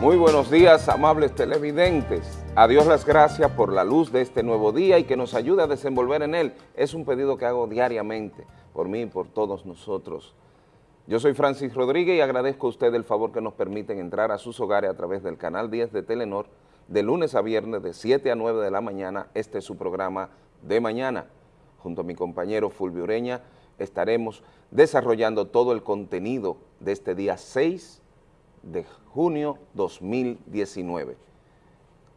Muy buenos días, amables televidentes. A Dios las gracias por la luz de este nuevo día y que nos ayude a desenvolver en él. Es un pedido que hago diariamente, por mí y por todos nosotros. Yo soy Francis Rodríguez y agradezco a usted el favor que nos permiten entrar a sus hogares a través del canal 10 de Telenor, de lunes a viernes de 7 a 9 de la mañana. Este es su programa de mañana. Junto a mi compañero Fulvio Ureña estaremos desarrollando todo el contenido de este día 6 de junio 2019.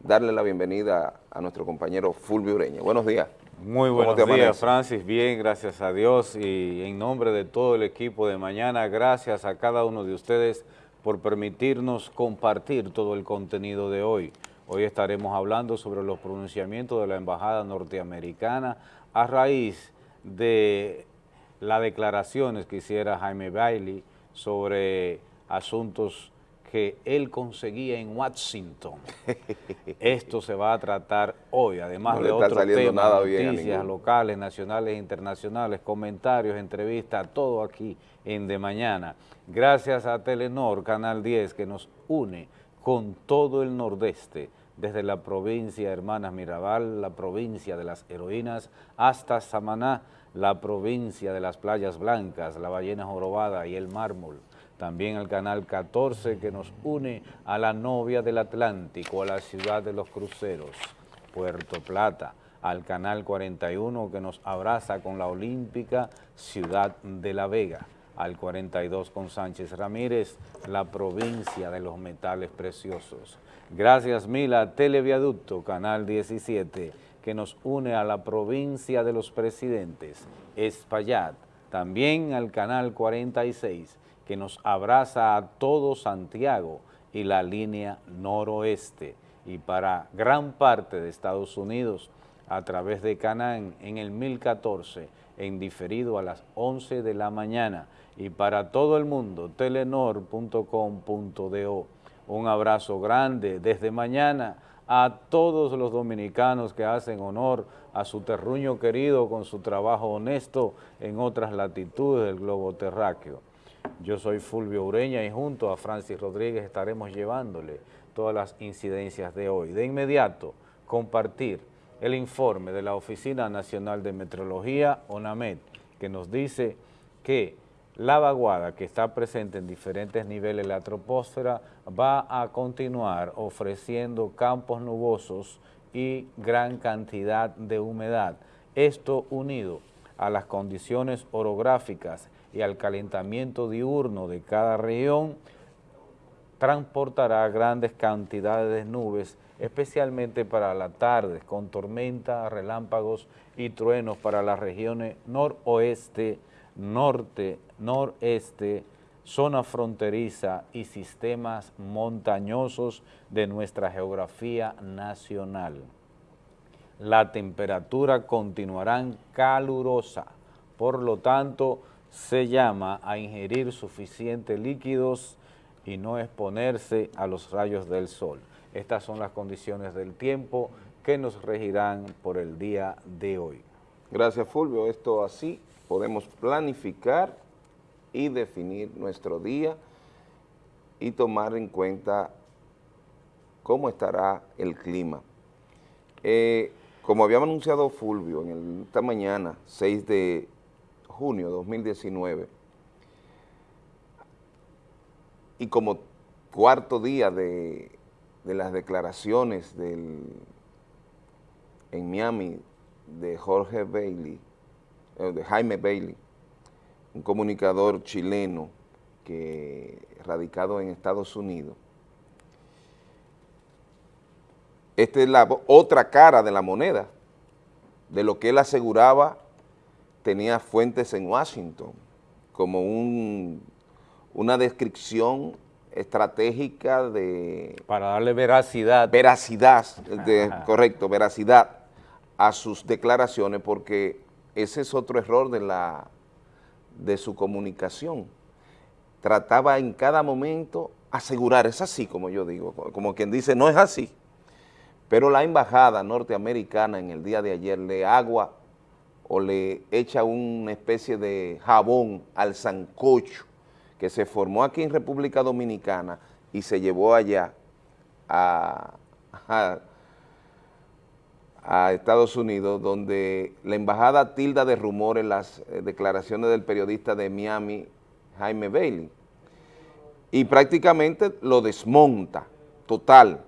Darle la bienvenida a nuestro compañero Fulvio Ureña. Buenos días. Muy buenos días, Francis. Bien, gracias a Dios y en nombre de todo el equipo de mañana, gracias a cada uno de ustedes por permitirnos compartir todo el contenido de hoy. Hoy estaremos hablando sobre los pronunciamientos de la Embajada Norteamericana a raíz de las declaraciones que hiciera Jaime Bailey sobre asuntos que él conseguía en Washington. Esto se va a tratar hoy, además de otros temas, noticias locales, nacionales e internacionales, comentarios, entrevistas, todo aquí en De Mañana. Gracias a Telenor, Canal 10, que nos une con todo el nordeste, desde la provincia Hermanas Mirabal, la provincia de las heroínas, hasta Samaná, la provincia de las playas blancas, la ballena jorobada y el mármol también al canal 14 que nos une a la novia del Atlántico, a la ciudad de los cruceros, Puerto Plata, al canal 41 que nos abraza con la olímpica ciudad de La Vega, al 42 con Sánchez Ramírez, la provincia de los metales preciosos. Gracias mil a Televiaducto, canal 17, que nos une a la provincia de los presidentes, Espaillat, también al canal 46, que nos abraza a todo Santiago y la línea noroeste y para gran parte de Estados Unidos a través de Canaán en el 1014 en diferido a las 11 de la mañana y para todo el mundo telenor.com.do. Un abrazo grande desde mañana a todos los dominicanos que hacen honor a su terruño querido con su trabajo honesto en otras latitudes del globo terráqueo. Yo soy Fulvio Ureña y junto a Francis Rodríguez estaremos llevándole todas las incidencias de hoy. De inmediato, compartir el informe de la Oficina Nacional de Metrología, ONAMED, que nos dice que la vaguada que está presente en diferentes niveles de la troposfera va a continuar ofreciendo campos nubosos y gran cantidad de humedad. Esto unido a las condiciones orográficas y al calentamiento diurno de cada región, transportará grandes cantidades de nubes, especialmente para la tarde, con tormenta, relámpagos y truenos para las regiones noroeste, norte, noreste, zona fronteriza y sistemas montañosos de nuestra geografía nacional. La temperatura continuará calurosa, por lo tanto, se llama a ingerir suficientes líquidos y no exponerse a los rayos del sol. Estas son las condiciones del tiempo que nos regirán por el día de hoy. Gracias Fulvio, esto así podemos planificar y definir nuestro día y tomar en cuenta cómo estará el clima. Eh, como habíamos anunciado Fulvio en esta mañana, 6 de junio de 2019, y como cuarto día de, las declaraciones del, en Miami de Jorge Bailey, eh, de Jaime Bailey, un comunicador chileno que radicado en Estados Unidos. Esta es la otra cara de la moneda, de lo que él aseguraba tenía fuentes en Washington, como una descripción estratégica de... Para darle veracidad. Veracidad, correcto, veracidad a sus declaraciones, porque ese es otro error de, la, de su comunicación. Trataba en cada momento asegurar, es así como yo digo, como quien dice, no es así. Pero la embajada norteamericana en el día de ayer le agua o le echa una especie de jabón al sancocho que se formó aquí en República Dominicana y se llevó allá a, a, Estados Unidos, donde la embajada tilda de rumores las eh, declaraciones del periodista de Miami, Jaime Bailey, y prácticamente lo desmonta, total,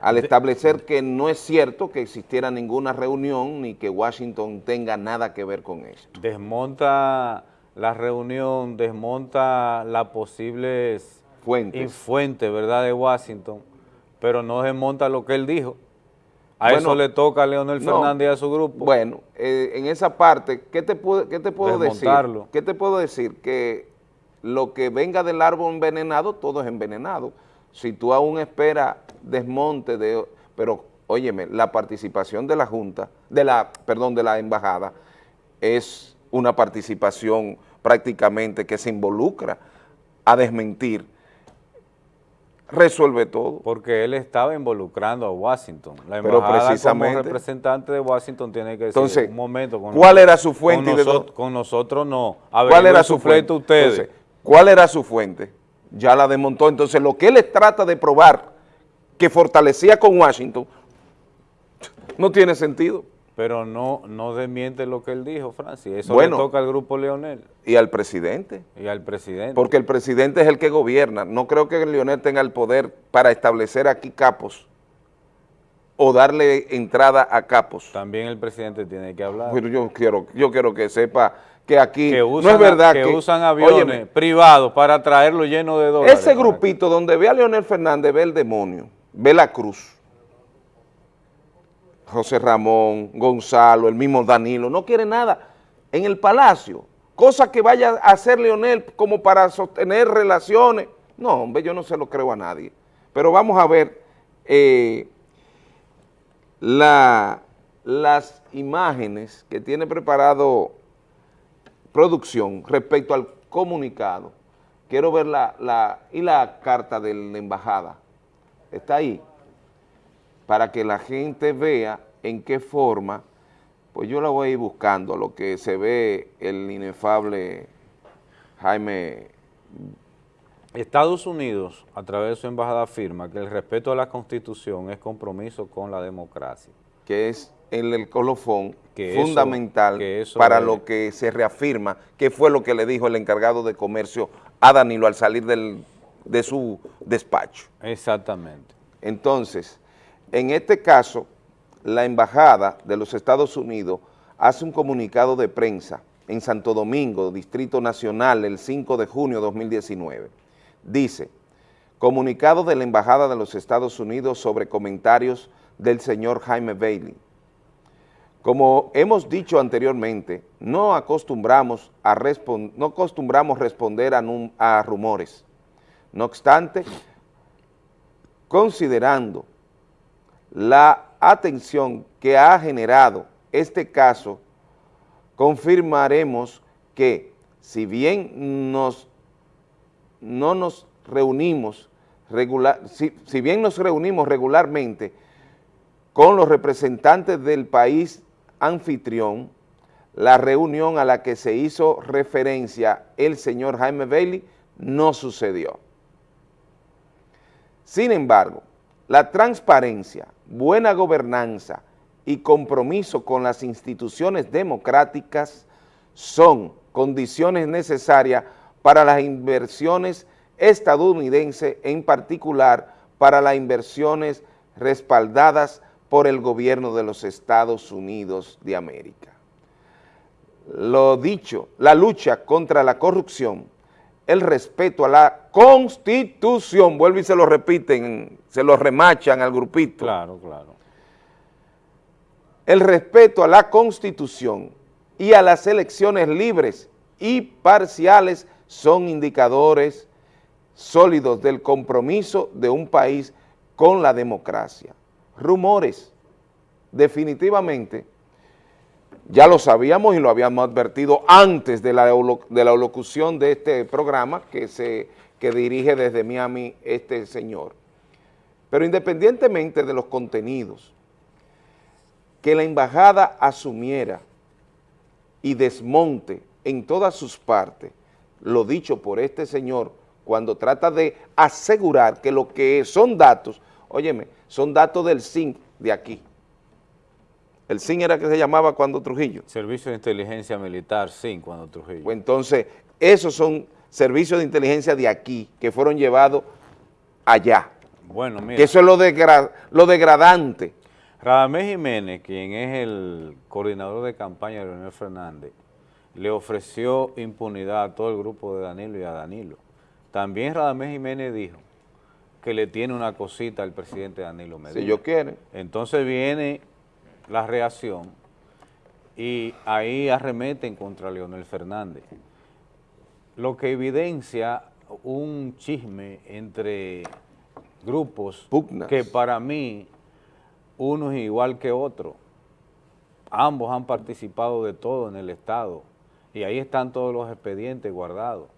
al establecer que no es cierto que existiera ninguna reunión ni que Washington tenga nada que ver con esto. Desmonta la reunión, desmonta las posibles fuentes, fuentes ¿verdad?, de Washington, pero no desmonta lo que él dijo. A eso le toca a Leonel Fernández y a su grupo. Bueno, eh, en esa parte, ¿qué te puedo, qué te puedo decir? ¿Qué te puedo decir? Que lo que venga del árbol envenenado, todo es envenenado. Si tú aún esperas desmonte de... Pero, óyeme, la participación de la Junta, de la, perdón, de la embajada, es una participación prácticamente que se involucra a desmentir, resuelve todo. Porque él estaba involucrando a Washington. La embajada precisamente, como representante de Washington tiene que decir, entonces, un momento. ¿cuál era su fuente? Con, nosotros no. ¿Cuál era su fuente? Ustedes. ¿Cuál era su fuente? Ya la desmontó. Entonces, lo que él trata de probar que fortalecía con Washington, no tiene sentido. Pero no, no desmiente lo que él dijo, Francis. Eso le toca al grupo Leonel. Y al presidente. Y al presidente. Porque el presidente es el que gobierna. No creo que Leonel tenga el poder para establecer aquí capos o darle entrada a capos. También el presidente tiene que hablar. Pero yo quiero, yo quiero que sepa que aquí no es verdad que, usan aviones privados para traerlo lleno de dólares. Ese grupito donde ve a Leonel Fernández ve el demonio, ve la cruz. José Ramón, Gonzalo, el mismo Danilo, no quiere nada en el palacio, cosa que vaya a hacer Leonel como para sostener relaciones. No, hombre, yo no se lo creo a nadie. Pero vamos a ver eh, la, las imágenes que tiene preparado producción respecto al comunicado. Quiero ver la, la, y la carta de la embajada. Está ahí. Para que la gente vea en qué forma, pues yo la voy a ir buscando, lo que se ve el inefable Jaime. Estados Unidos, a través de su embajada, afirma que el respeto a la Constitución es compromiso con la democracia. Que es el, colofón fundamental para lo que se reafirma, que fue lo que le dijo el encargado de comercio a Danilo al salir de su despacho. Exactamente. Entonces, en este caso, la Embajada de los Estados Unidos hace un comunicado de prensa en Santo Domingo, Distrito Nacional, el 5 de junio de 2019. Dice, comunicado de la Embajada de los Estados Unidos sobre comentarios del señor Jaime Bailey, como hemos dicho anteriormente, no acostumbramos, a no acostumbramos responder a, a rumores. No obstante, considerando la atención que ha generado este caso, confirmaremos que si bien nos, no nos reunimos regular, si bien nos reunimos regularmente con los representantes del país anfitrión, la reunión a la que se hizo referencia el señor Jaime Bailey no sucedió. Sin embargo, la transparencia, buena gobernanza y compromiso con las instituciones democráticas son condiciones necesarias para las inversiones estadounidenses, en particular para las inversiones respaldadas por el gobierno de los Estados Unidos de América. Lo dicho, la lucha contra la corrupción, el respeto a la Constitución, vuelvo y se lo repiten, se lo remachan al grupito. Claro, claro. El respeto a la Constitución y a las elecciones libres y parciales son indicadores sólidos del compromiso de un país con la democracia rumores. Definitivamente, ya lo sabíamos y lo habíamos advertido antes de la, de la locución de este programa que, se, que dirige desde Miami este señor. Pero independientemente de los contenidos, que la embajada asumiera y desmonte en todas sus partes lo dicho por este señor cuando trata de asegurar que lo que son datos, óyeme, son datos del SIN de aquí. El SIN era que se llamaba cuando Trujillo. Servicio de Inteligencia Militar, SIN, cuando Trujillo. Pues entonces, esos son servicios de inteligencia de aquí, que fueron llevados allá. Bueno, mira. Que eso es lo, lo degradante. Radamés Jiménez, quien es el coordinador de campaña de Leonel Fernández, le ofreció impunidad a todo el grupo de Danilo y a Danilo. También Radamés Jiménez dijo que le tiene una cosita al presidente Danilo Medina. Si yo quiere. Entonces viene la reacción y ahí arremeten contra Leonel Fernández. Lo que evidencia un chisme entre grupos que para mí uno es igual que otro. Ambos han participado de todo en el Estado y ahí están todos los expedientes guardados.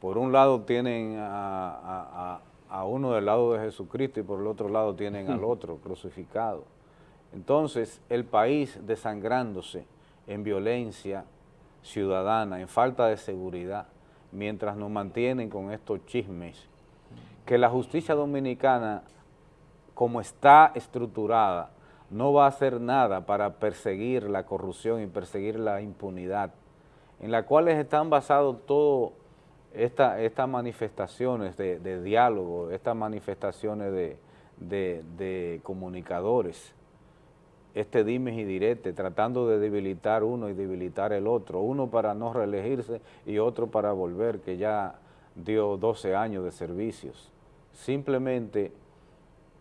Por un lado tienen a, uno del lado de Jesucristo y por el otro lado tienen al otro crucificado. Entonces, el país desangrándose en violencia ciudadana, en falta de seguridad, mientras nos mantienen con estos chismes, que la justicia dominicana, como está estructurada, no va a hacer nada para perseguir la corrupción y perseguir la impunidad en las cuales están basados todas estas manifestaciones de, diálogo, estas manifestaciones de, comunicadores, este dimes y direte, tratando de debilitar uno y debilitar el otro, uno para no reelegirse y otro para volver, que ya dio 12 años de servicios. Simplemente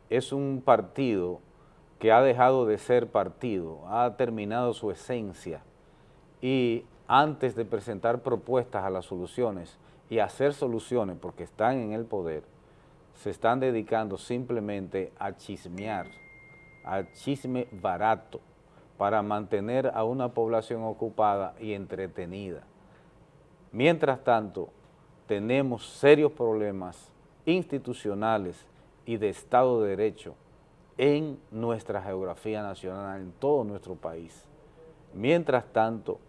es un partido que ha dejado de ser partido, ha terminado su esencia. Y antes de presentar propuestas a las soluciones y hacer soluciones porque están en el poder, se están dedicando simplemente a chismear, al chisme barato, para mantener a una población ocupada y entretenida. Mientras tanto, tenemos serios problemas institucionales y de Estado de Derecho en nuestra geografía nacional, en todo nuestro país. Mientras tanto,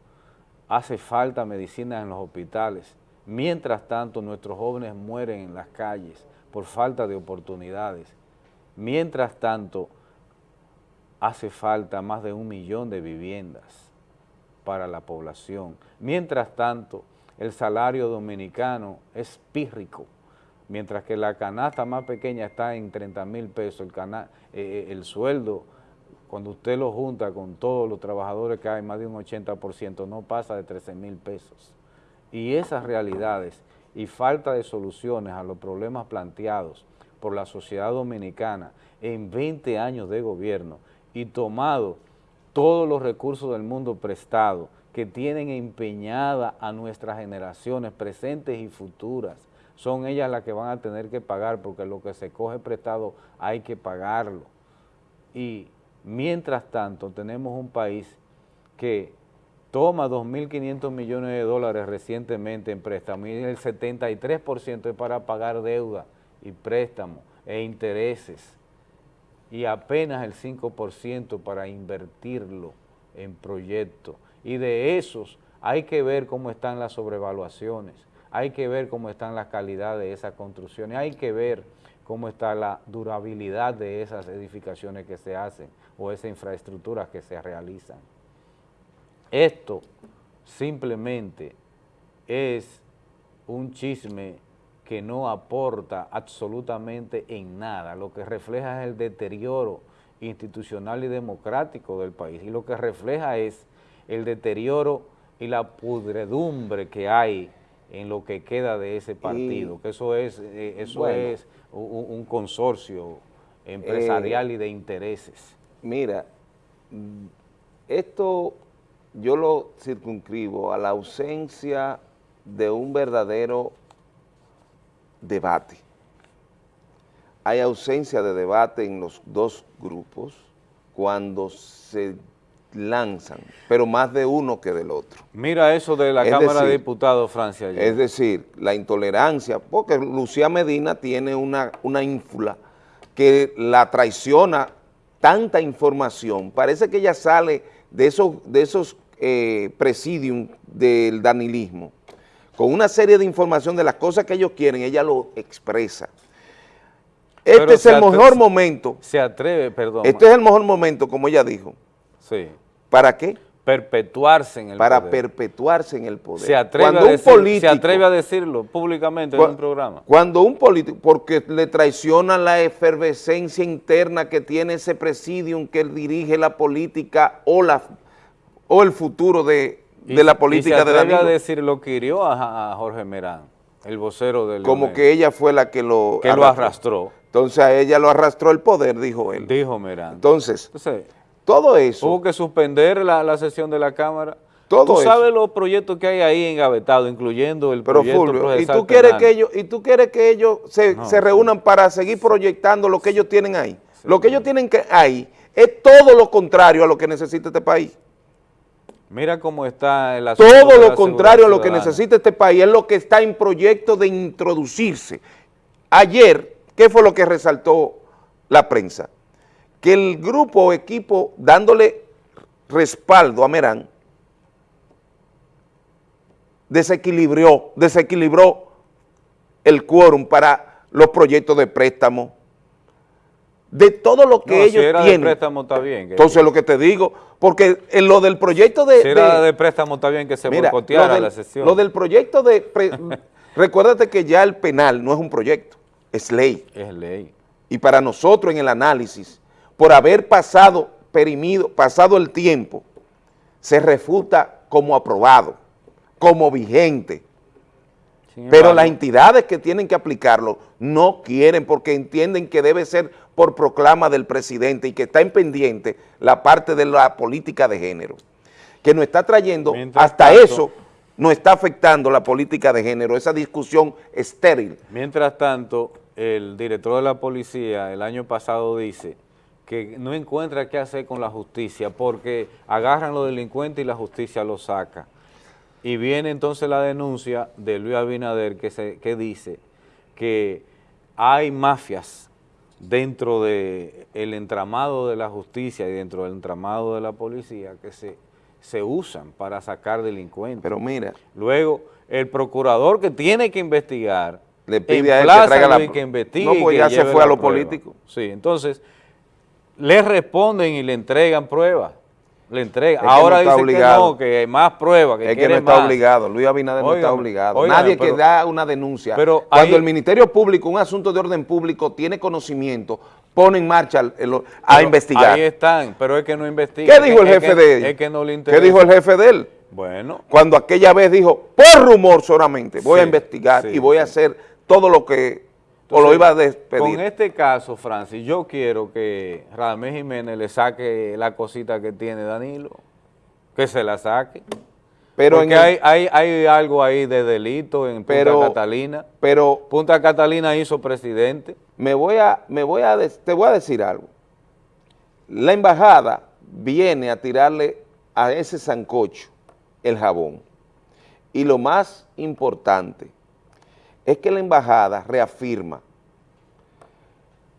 hace falta medicina en los hospitales. Mientras tanto, nuestros jóvenes mueren en las calles por falta de oportunidades. Mientras tanto, hace falta más de un millón de viviendas para la población. Mientras tanto, el salario dominicano es pírrico, mientras que la canasta más pequeña está en 30 mil pesos, el, eh, eh, el sueldo cuando usted lo junta con todos los trabajadores que hay, más de un 80%, no pasa de 13 mil pesos. Y esas realidades y falta de soluciones a los problemas planteados por la sociedad dominicana en 20 años de gobierno y tomado todos los recursos del mundo prestado que tienen empeñada a nuestras generaciones presentes y futuras, son ellas las que van a tener que pagar porque lo que se coge prestado hay que pagarlo. Y Mientras tanto, tenemos un país que toma 2.500 millones de dólares recientemente en préstamo y el 73% es para pagar deuda y préstamo e intereses y apenas el 5% para invertirlo en proyectos. Y de esos hay que ver cómo están las sobrevaluaciones, hay que ver cómo están las calidades de esas construcciones, hay que ver cómo está la durabilidad de esas edificaciones que se hacen o esas infraestructuras que se realizan. Esto simplemente es un chisme que no aporta absolutamente en nada, lo que refleja es el deterioro institucional y democrático del país y lo que refleja es el deterioro y la pudredumbre que hay en lo que queda de ese partido, que eso es, eh, eso es un, consorcio empresarial eh, y de intereses. Mira, esto yo lo circunscribo a la ausencia de un verdadero debate. Hay ausencia de debate en los dos grupos cuando se lanzan, pero más de uno que del otro. Mira eso de la Cámara de Diputados, Francia. Es decir, la intolerancia, porque Lucía Medina tiene una, una ínfula que la traiciona tanta información. Parece que ella sale de esos, de esos eh, presidium del danilismo con una serie de información de las cosas que ellos quieren, ella lo expresa. Este es el mejor momento. Se atreve, perdón. Este es el mejor momento, como ella dijo. Sí. ¿Para qué? Perpetuarse en el Para poder. Para perpetuarse en el poder. Se atreve, a decir, se atreve a decirlo públicamente en un programa. Cuando un político, porque le traiciona la efervescencia interna que tiene ese presidium que dirige la política o, la, o el futuro de, de la política y se atreve a decir lo que hirió a, a Jorge Merán, el vocero del Como que ella fue la que lo Que arrastró. lo arrastró. Entonces a ella lo arrastró el poder, dijo él. Dijo Merán. Entonces, Entonces todo eso. Hubo que suspender la, la sesión de la Cámara. Todo tú sabes los proyectos que hay ahí engavetados, incluyendo el Pero proyecto Fulvio, ¿y tú quieres que ellos, y tú quieres que ellos se, se reúnan para seguir proyectando lo que ellos tienen ahí? lo que ellos tienen que ahí es todo lo contrario a lo que necesita este país. Mira cómo está el asunto Todo lo contrario a lo que necesita este país es lo que está en proyecto de introducirse. Ayer, ¿qué fue lo que resaltó la prensa? Que el grupo o equipo dándole respaldo a Merán desequilibró, desequilibró el quórum para los proyectos de préstamo, de todo lo que ellos si tienen. de préstamo está bien. Entonces lo que te digo, porque en lo del proyecto de... Si era de, préstamo está bien que se boicoteara la sesión. Lo del proyecto de... recuérdate que ya el penal no es un proyecto, es ley. Es ley. Y para nosotros en el análisis, por haber pasado, perimido, pasado el tiempo, se refuta como aprobado, como vigente. Pero las entidades que tienen que aplicarlo no quieren porque entienden que debe ser por proclama del presidente y que está en pendiente la parte de la política de género, que nos está trayendo, hasta eso nos está afectando la política de género, esa discusión estéril. Mientras tanto, el director de la policía el año pasado dice que no encuentra qué hacer con la justicia porque agarran los delincuentes y la justicia los saca. Y viene entonces la denuncia de Luis Abinader que, se, que dice que hay mafias dentro del el entramado de la justicia y dentro del entramado de la policía que se, se usan para sacar delincuentes. Pero mira. Luego, el procurador que tiene que investigar le pide a él que traiga la... que investigue. No, pues ya se fue a lo político. Sí, entonces, le responden y le entregan pruebas le entrega. Ahora dice que no, que hay más pruebas, que Es que no está obligado, Luis Abinader no está obligado. Nadie que da una denuncia. Pero Cuando el Ministerio Público, un asunto de orden público, tiene conocimiento, pone en marcha a investigar. Ahí están, pero es que no investiga. ¿Qué dijo el jefe de él? Es que no le interesa. ¿Qué dijo el jefe de él? Bueno. Cuando aquella vez dijo, por rumor solamente, voy a investigar y voy a hacer todo lo que o lo iba a despedir. Con este caso, Francis, yo quiero que Ramés Jiménez le saque la cosita que tiene Danilo, que se la saque. Pero Porque hay, hay, hay, algo ahí de delito en Punta Catalina. Pero Punta Catalina hizo presidente. Me voy a, me voy a, te voy a decir algo. La embajada viene a tirarle a ese sancocho el jabón. Y lo más importante, es que la embajada reafirma,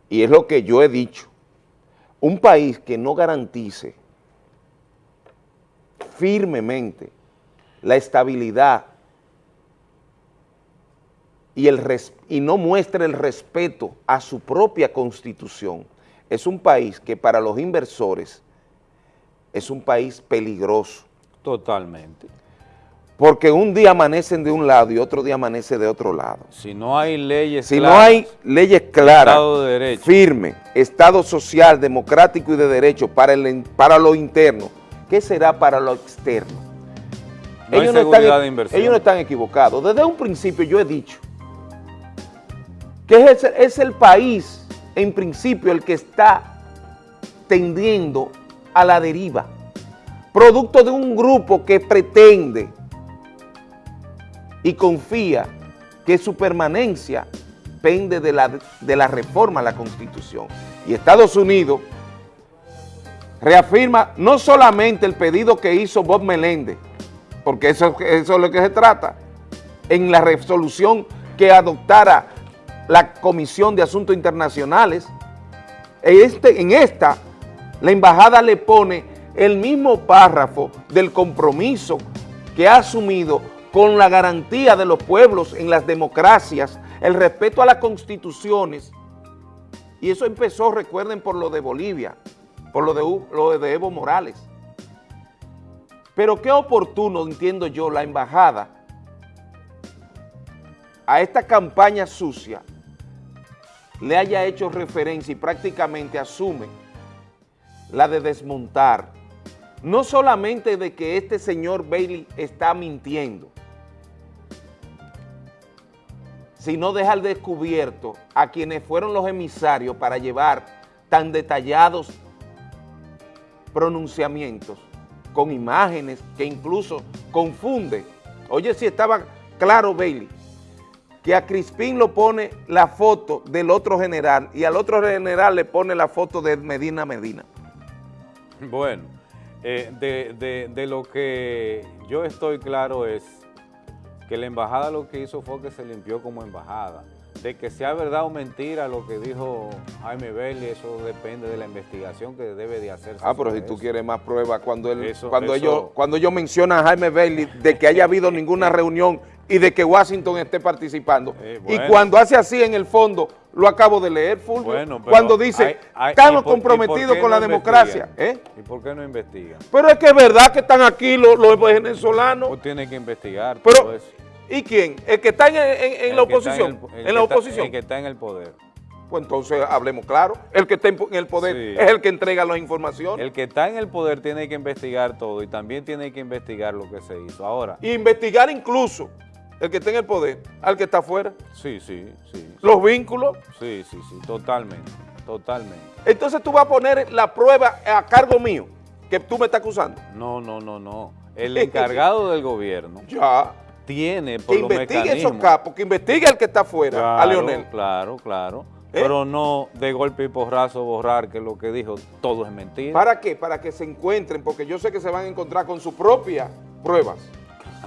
y es lo que yo he dicho, un país que no garantice firmemente la estabilidad y, y no muestre el respeto a su propia constitución, es un país que para los inversores es un país peligroso. Totalmente. Porque un día amanecen de un lado y otro día amanece de otro lado. Si no hay leyes si no hay leyes claras, Estado de derecho. firme, Estado social, democrático y de derecho para, el, para lo interno, ¿qué será para lo externo? ellos, no están, ellos no están equivocados. Desde un principio yo he dicho que es, es el país, en principio, el que está tendiendo a la deriva, producto de un grupo que pretende y confía que su permanencia pende de la, de la reforma a la Constitución. Y Estados Unidos reafirma no solamente el pedido que hizo Bob Meléndez, porque eso, es lo que se trata, en la resolución que adoptara la Comisión de Asuntos Internacionales, este, en esta la embajada le pone el mismo párrafo del compromiso que ha asumido con la garantía de los pueblos en las democracias, el respeto a las constituciones, y eso empezó, recuerden, por lo de Bolivia, por lo de, Evo Morales. Pero qué oportuno, entiendo yo, la embajada a esta campaña sucia le haya hecho referencia y prácticamente asume la de desmontar, no solamente de que este señor Bailey está mintiendo, sino dejar descubierto a quienes fueron los emisarios para llevar tan detallados pronunciamientos con imágenes que incluso confunde. Oye, si estaba claro, Bailey, que a Crispín lo pone la foto del otro general y al otro general le pone la foto de Medina Medina. Bueno, eh, de, de lo que yo estoy claro es que la embajada lo que hizo fue que se limpió como embajada de que sea verdad o mentira lo que dijo Jaime Belli, eso depende de la investigación que debe de hacerse. Ah, pero si tú quieres más pruebas, cuando él, cuando ellos, cuando ellos mencionan a Jaime Bailey de que haya habido ninguna reunión y de que Washington esté participando. Eh, y cuando hace así en el fondo, lo acabo de leer, Fulvio, cuando dice, estamos comprometidos con la democracia. ¿eh? ¿Y por qué no investigan? Pero es que es verdad que están aquí los, venezolanos. Pues tiene que investigar pero, eso. ¿Y quién? ¿El que está en, la oposición? ¿En, la oposición? el que está en el poder. Pues entonces hablemos claro. El que está en el poder es el que entrega las informaciones. El que está en el poder tiene que investigar todo y también tiene que investigar lo que se hizo. Ahora. investigar incluso el que está en el poder al que está afuera. Sí, sí, sí. Los vínculos. Sí, sí, sí, totalmente, totalmente. Entonces tú vas a poner la prueba a cargo mío, que tú me estás acusando. No, no, no, no. El encargado del gobierno. Ya tiene por que investigue esos capos, que investigue el que está afuera, a Leonel. Claro, claro. ¿Eh? Pero no de golpe y porrazo borrar que lo que dijo todo es mentira. ¿Para qué? Para que se encuentren, porque yo sé que se van a encontrar con sus propias pruebas.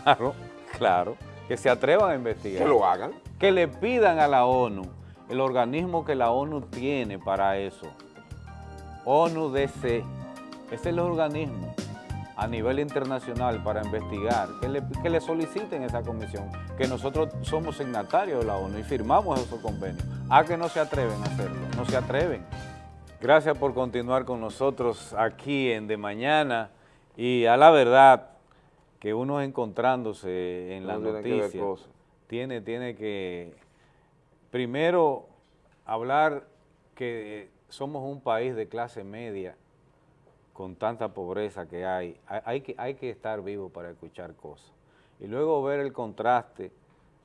Claro, claro. Que se atrevan a investigar. Que lo hagan. Que le pidan a la ONU, el organismo que la ONU tiene para eso. ONU-DC. Ese es el organismo a nivel internacional para investigar, que le, que le soliciten esa comisión, que nosotros somos signatarios de la ONU y firmamos esos convenios. A que no se atreven a hacerlo, no se atreven. Gracias por continuar con nosotros aquí en De Mañana y a la verdad que uno encontrándose en la noticia tiene, tiene que primero hablar que somos un país de clase media con tanta pobreza que hay, hay, que, hay que estar vivo para escuchar cosas. Y luego ver el contraste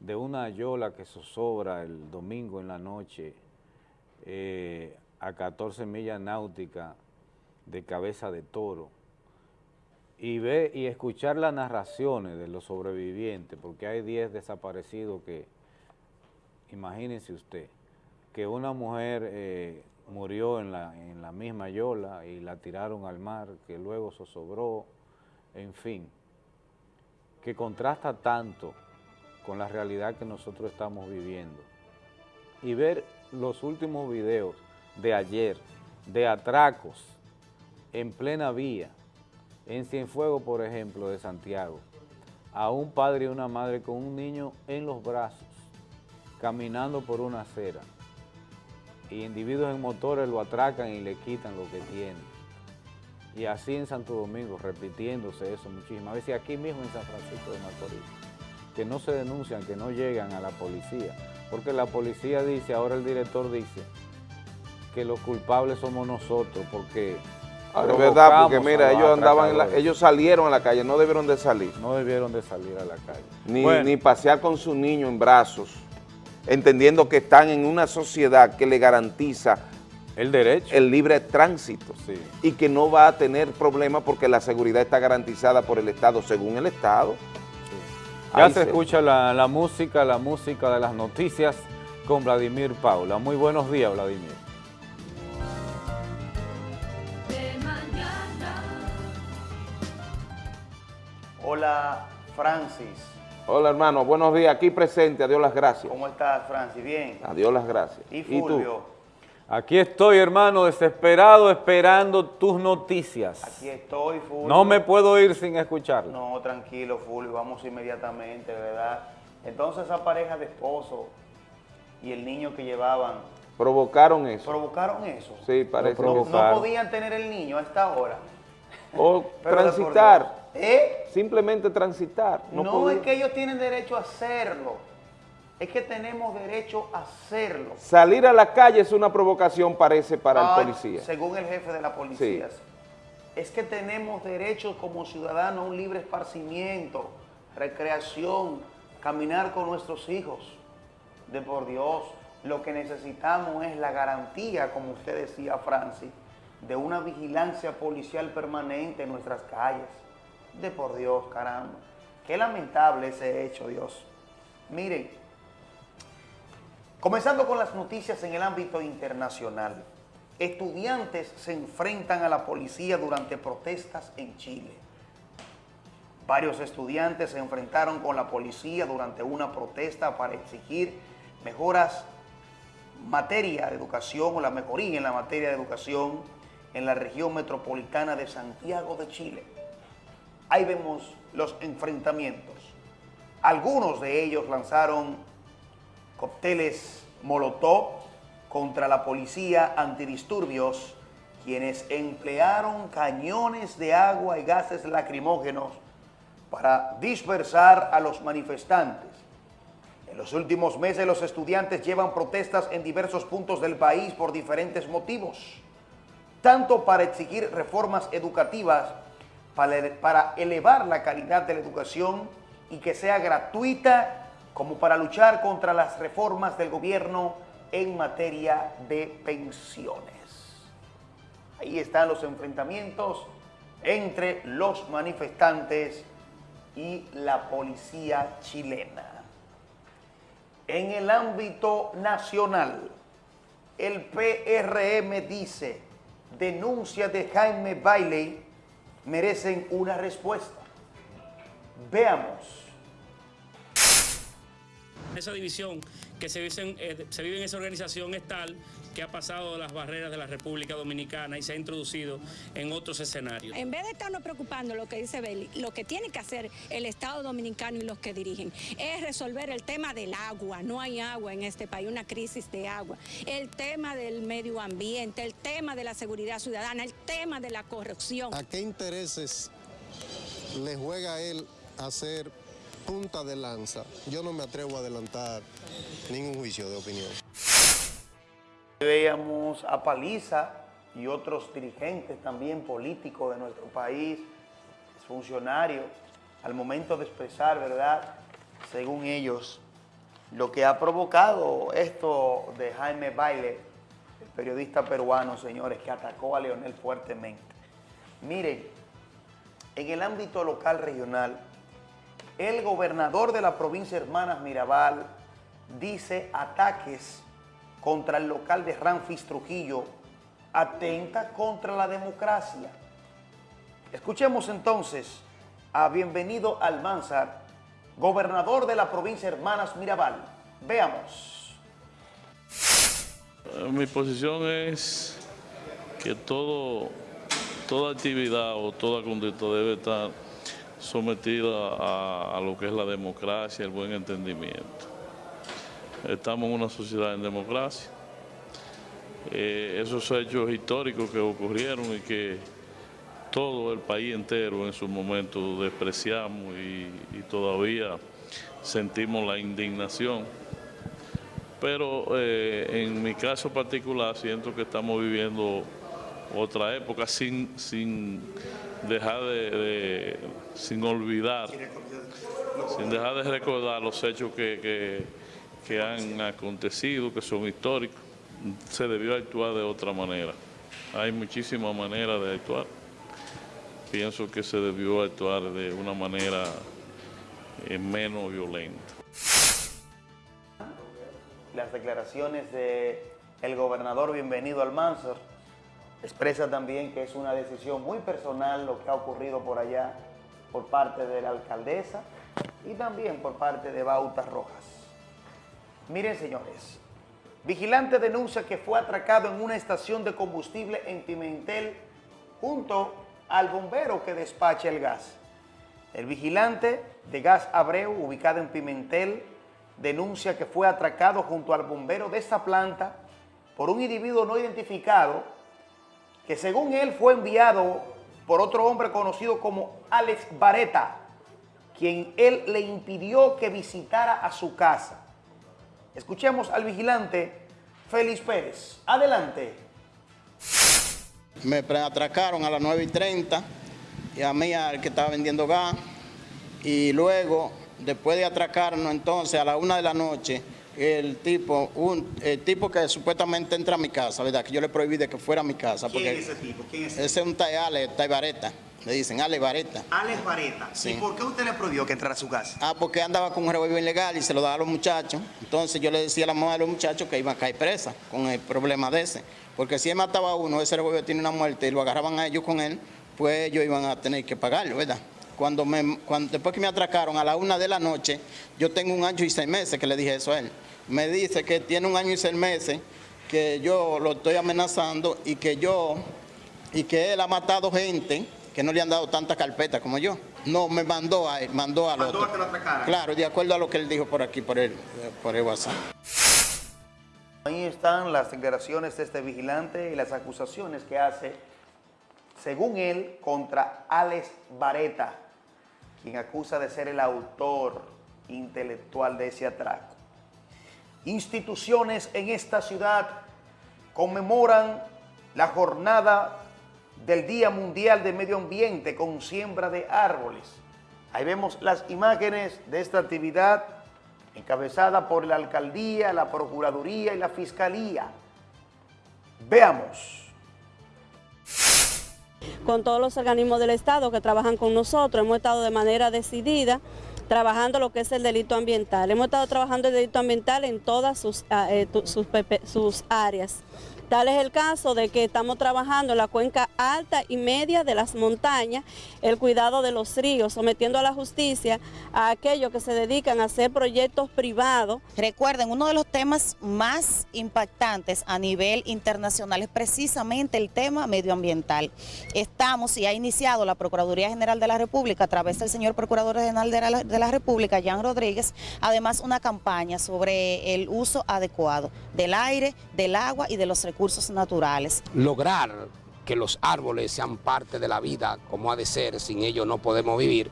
de una yola que zozobra el domingo en la noche eh, a 14 millas náuticas de cabeza de toro y ver y escuchar las narraciones de los sobrevivientes, porque hay 10 desaparecidos que, imagínense usted, que una mujer eh, murió en la, en la misma yola y la tiraron al mar, que luego zozobró, en fin, que contrasta tanto con la realidad que nosotros estamos viviendo. Y ver los últimos videos de ayer, de atracos en plena vía, en Cienfuegos, por ejemplo, de Santiago, a un padre y una madre con un niño en los brazos, caminando por una acera, y individuos en motores lo atracan y le quitan lo que tiene. Y así en Santo Domingo, repitiéndose eso muchísimas veces, aquí mismo en San Francisco de Macorís, que no se denuncian, que no llegan a la policía, porque la policía dice, ahora el director dice, que los culpables somos nosotros, porque... es verdad, porque mira, ellos andaban, ellos salieron a la calle, no debieron de salir. No debieron de salir a la calle. Ni, ni pasear con su niño en brazos entendiendo que están en una sociedad que le garantiza el derecho, el libre tránsito y que no va a tener problemas porque la seguridad está garantizada por el Estado, según el Estado. Ya se, escucha la, la, música, la música de las noticias con Vladimir Paula. Muy buenos días, Vladimir. Hola, Francis. Hola hermano, buenos días, aquí presente, a Dios las gracias. ¿Cómo estás, Francis? Bien. A Dios las gracias. Y Fulvio, Aquí estoy, hermano, desesperado, esperando tus noticias. Aquí estoy, Fulvio. No me puedo ir sin escucharlo. No, tranquilo, Fulvio, vamos inmediatamente, ¿verdad? Entonces esa pareja de esposo y el niño que llevaban... Provocaron eso. ¿Provocaron eso? Sí, parece no, no podían tener el niño a esta hora. O transitar. ¿Eh? Simplemente transitar. No, no es que ellos tienen derecho a hacerlo es que tenemos derecho a hacerlo. Salir a la calle es una provocación, parece, para el policía. Según el jefe de la policía. Es que tenemos derecho como ciudadanos a un libre esparcimiento, recreación, caminar con nuestros hijos. De por Dios, lo que necesitamos es la garantía, como usted decía, Francis, de una vigilancia policial permanente en nuestras calles. De por Dios, caramba. Qué lamentable ese hecho, Dios. Miren, Comenzando con las noticias en el ámbito internacional. Estudiantes se enfrentan a la policía durante protestas en Chile. Varios estudiantes se enfrentaron con la policía durante una protesta para exigir mejoras materia de educación o la mejoría en la materia de educación en la región metropolitana de Santiago de Chile. Ahí vemos los enfrentamientos. Algunos de ellos lanzaron cócteles Molotov contra la policía antidisturbios, quienes emplearon cañones de agua y gases lacrimógenos para dispersar a los manifestantes. En los últimos meses los estudiantes llevan protestas en diversos puntos del país por diferentes motivos, tanto para exigir reformas educativas, para elevar la calidad de la educación y que sea gratuita como para luchar contra las reformas del gobierno en materia de pensiones. Ahí están los enfrentamientos entre los manifestantes y la policía chilena. En el ámbito nacional, el PRM dice, denuncias de Jaime Bailey merecen una respuesta. Veamos esa división que se vive, en, eh, esa organización es tal que ha pasado las barreras de la República Dominicana y se ha introducido en otros escenarios. En vez de estarnos preocupando lo que dice Beli, lo que tiene que hacer el Estado Dominicano y los que dirigen es resolver el tema del agua. No hay agua en este país, una crisis de agua. El tema del medio ambiente, el tema de la seguridad ciudadana, el tema de la corrupción. ¿A qué intereses le juega él hacer punta de lanza, yo no me atrevo a adelantar ningún juicio de opinión. Veíamos a Paliza y otros dirigentes también políticos de nuestro país, funcionarios, al momento de expresar, ¿verdad?, según ellos, lo que ha provocado esto de Jaime Baile, el periodista peruano, señores, que atacó a Leonel fuertemente. Miren, en el ámbito local regional, el gobernador de la provincia Hermanas Mirabal dice ataques contra el local de Ramfis Trujillo atenta contra la democracia. Escuchemos entonces a Bienvenido Almanzar, gobernador de la provincia Hermanas Mirabal. Veamos. Eh, mi posición es que toda actividad o toda conducta debe estar sometida a, lo que es la democracia, el buen entendimiento. Estamos en una sociedad en democracia. Eh, esos hechos históricos que ocurrieron y que todo el país entero en su momento despreciamos y, todavía sentimos la indignación. Pero eh, en mi caso particular siento que estamos viviendo otra época sin, sin dejar de, sin olvidar, sin dejar de recordar los hechos que, que, han acontecido, que son históricos, se debió actuar de otra manera. Hay muchísimas maneras de actuar. Pienso que se debió actuar de una manera eh, menos violenta. Las declaraciones de el gobernador Bienvenido al Mansor Expresa también que es una decisión muy personal lo que ha ocurrido por allá por parte de la alcaldesa y también por parte de Bautas Rojas. Miren, señores, Vigilante denuncia que fue atracado en una estación de combustible en Pimentel junto al bombero que despacha el gas. El vigilante de Gas Abreu, ubicado en Pimentel, denuncia que fue atracado junto al bombero de esta planta por un individuo no identificado que según él fue enviado por otro hombre conocido como Alex Vareta, quien él le impidió que visitara a su casa. Escuchemos al vigilante Félix Pérez. Adelante. Me atracaron a las 9 y 30 y a mí al que estaba vendiendo gas y luego después de atracarnos entonces a la una de la noche el tipo, un, el tipo que supuestamente entra a mi casa, ¿verdad? Que yo le prohibí de que fuera a mi casa. ¿Quién es ese tipo? ¿Quién es ese? Ese es un Tayale, Taybareta. Le dicen Ale Vareta. Alex Vareta. Sí. ¿Y por qué usted le prohibió que entrara a su casa? Ah, porque andaba con un revólver ilegal y se lo daba a los muchachos. Entonces yo le decía a la mamá de los muchachos que iban a caer presa con el problema de ese. Porque si él mataba a uno, ese revólver tiene una muerte y lo agarraban a ellos con él, pues ellos iban a tener que pagarlo, ¿verdad? Cuando me, cuando, después que me atracaron a la una de la noche, yo tengo un año y seis meses que le dije eso a él. Me dice que tiene un año y seis meses, que yo lo estoy amenazando y que yo, y que él ha matado gente que no le han dado tanta carpeta como yo. No, me mandó a él, mandó al Mandó otro. a que lo atracaran. Claro, de acuerdo a lo que él dijo por aquí, por el, por el WhatsApp. Ahí están las declaraciones de este vigilante y las acusaciones que hace, según él, contra Alex Vareta, quien acusa de ser el autor intelectual de ese atraco. Instituciones en esta ciudad conmemoran la jornada del Día Mundial de Medio Ambiente con siembra de árboles. Ahí vemos las imágenes de esta actividad encabezada por la Alcaldía, la Procuraduría y la Fiscalía. Veamos. Con todos los organismos del Estado que trabajan con nosotros, hemos estado de manera decidida trabajando lo que es el delito ambiental. Hemos estado trabajando el delito ambiental en todas sus, eh, sus, sus áreas. Tal es el caso de que estamos trabajando en la cuenca alta y media de las montañas, el cuidado de los ríos, sometiendo a la justicia a aquellos que se dedican a hacer proyectos privados. Recuerden, uno de los temas más impactantes a nivel internacional es precisamente el tema medioambiental. Estamos y ha iniciado la Procuraduría General de la República a través del señor Procurador General de la, República, Jan Rodríguez, además una campaña sobre el uso adecuado del aire, del agua y de los recursos naturales. Lograr que los árboles sean parte de la vida como ha de ser, sin ellos no podemos vivir,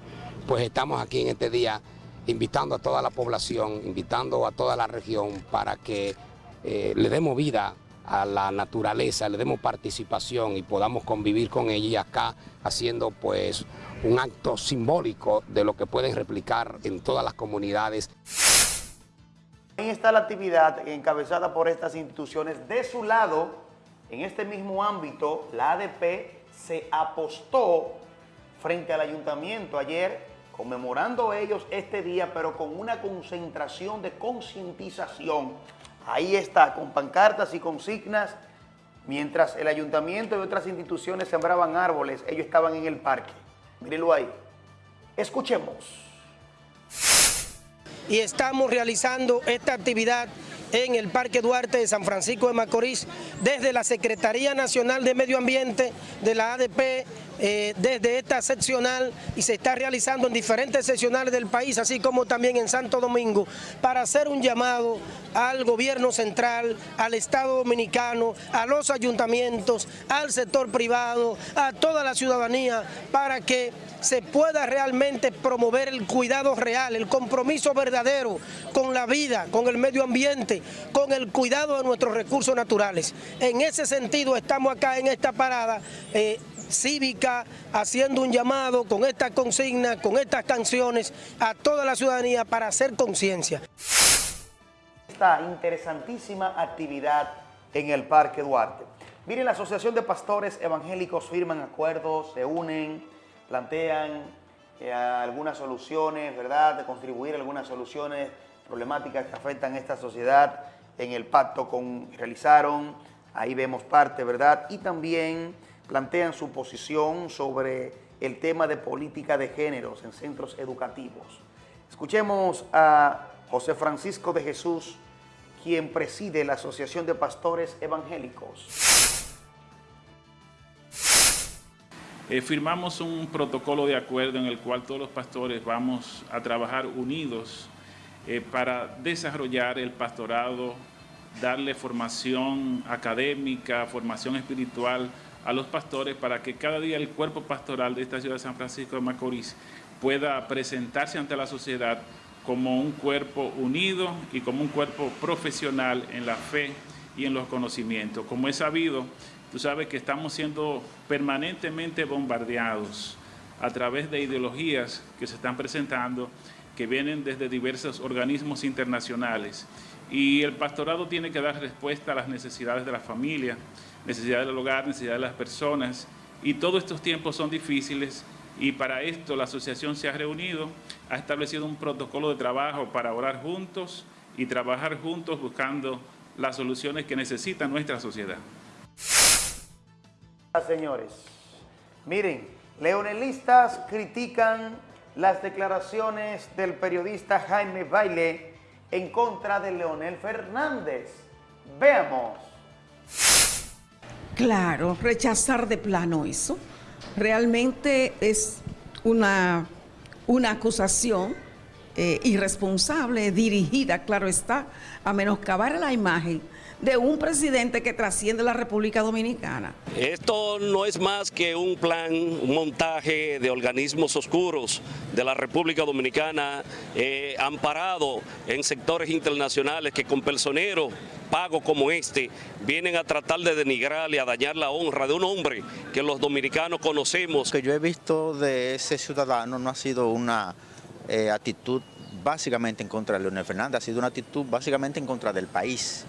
pues estamos aquí en este día invitando a toda la población, invitando a toda la región para que eh, le demos vida a la naturaleza, le demos participación y podamos convivir con ella acá haciendo pues un acto simbólico de lo que pueden replicar en todas las comunidades. Ahí está la actividad encabezada por estas instituciones. De su lado, en este mismo ámbito, la ADP se apostó frente al ayuntamiento ayer, conmemorando ellos este día, pero con una concentración de concientización. Ahí está, con pancartas y consignas, mientras el ayuntamiento y otras instituciones sembraban árboles, ellos estaban en el parque. Mírenlo ahí. Escuchemos y estamos realizando esta actividad en el Parque Duarte de San Francisco de Macorís desde la Secretaría Nacional de Medio Ambiente de la ADP, eh, desde esta seccional y se está realizando en diferentes seccionales del país, así como también en Santo Domingo, para hacer un llamado al gobierno central, al Estado Dominicano, a los ayuntamientos, al sector privado, a toda la ciudadanía, para que se pueda realmente promover el cuidado real, el compromiso verdadero con la vida, con el medio ambiente, con el cuidado de nuestros recursos naturales. En ese sentido estamos acá en esta parada eh, cívica, haciendo un llamado con esta consigna, con estas canciones a toda la ciudadanía para hacer conciencia. Esta interesantísima actividad en el Parque Duarte. Miren, la Asociación de Pastores Evangélicos firman acuerdos, se unen, plantean eh, algunas soluciones, ¿verdad?, de contribuir algunas soluciones problemáticas que afectan a esta sociedad en el pacto con realizaron, ahí vemos parte, ¿verdad?, y también plantean su posición sobre el tema de política de géneros en centros educativos. Escuchemos a José Francisco de Jesús, quien preside la Asociación de Pastores Evangélicos. Eh, firmamos un protocolo de acuerdo en el cual todos los pastores vamos a trabajar unidos eh, para desarrollar el pastorado, darle formación académica, formación espiritual a los pastores para que cada día el cuerpo pastoral de esta ciudad de San Francisco de Macorís pueda presentarse ante la sociedad como un cuerpo unido y como un cuerpo profesional en la fe y en los conocimientos. Como es sabido, tú sabes que estamos siendo permanentemente bombardeados a través de ideologías que se están presentando que vienen desde diversos organismos internacionales. Y el pastorado tiene que dar respuesta a las necesidades de la familia, necesidades del hogar, necesidades de las personas. Y todos estos tiempos son difíciles y para esto la asociación se ha reunido, ha establecido un protocolo de trabajo para orar juntos y trabajar juntos buscando las soluciones que necesita nuestra sociedad. Señores, miren, leonelistas critican las declaraciones del periodista Jaime Baile en contra de Leonel Fernández. Veamos. Claro, rechazar de plano eso. Realmente es una, una acusación eh, irresponsable, dirigida, claro está, a menoscabar la imagen de un presidente que trasciende la República Dominicana. Esto no es más que un plan, un montaje de organismos oscuros de la República Dominicana eh, amparado en sectores internacionales que con personeros pagos como este vienen a tratar de denigrar y a dañar la honra de un hombre que los dominicanos conocemos. Lo que yo he visto de ese ciudadano no ha sido una eh, actitud básicamente en contra de Leonel Fernández, ha sido una actitud básicamente en contra del país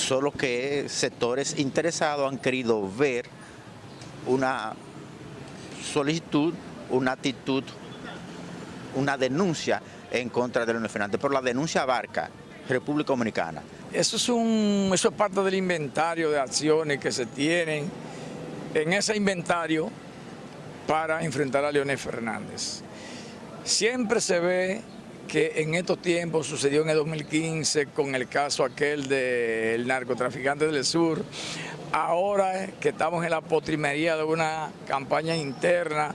solo que sectores interesados han querido ver una solicitud, una actitud, una denuncia en contra de Leonel Fernández, pero la denuncia abarca República Dominicana. Eso es, un, eso es parte del inventario de acciones que se tienen en ese inventario para enfrentar a Leonel Fernández. Siempre se ve que en estos tiempos sucedió en el 2015 con el caso aquel del narcotraficante del sur, ahora que estamos en la potrimería de una campaña interna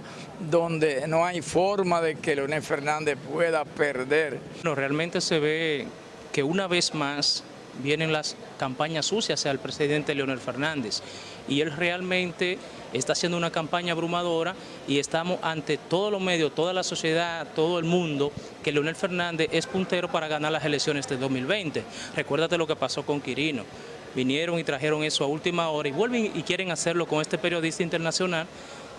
donde no hay forma de que Leonel Fernández pueda perder. No, realmente se ve que una vez más vienen las campañas sucias el presidente Leonel Fernández y él realmente está haciendo una campaña abrumadora y estamos ante todos los medios, toda la sociedad, todo el mundo, que Leonel Fernández es puntero para ganar las elecciones de 2020. Recuérdate lo que pasó con Quirino. Vinieron y trajeron eso a última hora y vuelven y quieren hacerlo con este periodista internacional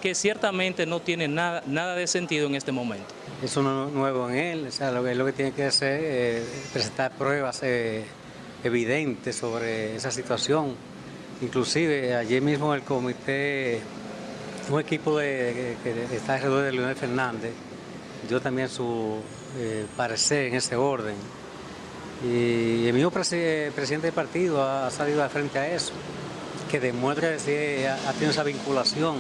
que ciertamente no tiene nada, nada de sentido en este momento. Es nuevo en él, o sea, lo, que, lo que tiene que hacer es presentar pruebas eh, evidentes sobre esa situación Inclusive ayer mismo el comité, un equipo de, que está alrededor de Leonel Fernández, dio también su eh, parecer en ese orden. Y el mismo presidente del partido ha salido al frente a eso, que demuestra que ha, tenido esa vinculación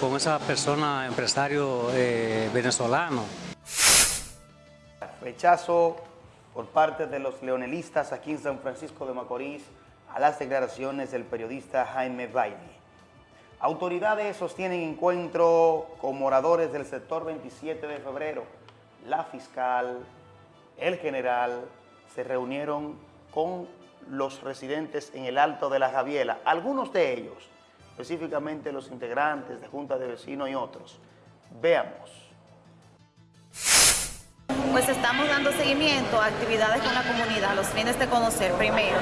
con esa persona, empresario eh, venezolano. Rechazo por parte de los leonelistas aquí en San Francisco de Macorís a las declaraciones del periodista Jaime Baile. Autoridades sostienen encuentro con moradores del sector 27 de febrero. La fiscal, el general, se reunieron con los residentes en el Alto de la Javiela. Algunos de ellos, específicamente los integrantes de Junta de Vecinos y otros. Veamos pues estamos dando seguimiento a actividades con la comunidad, los fines de conocer primero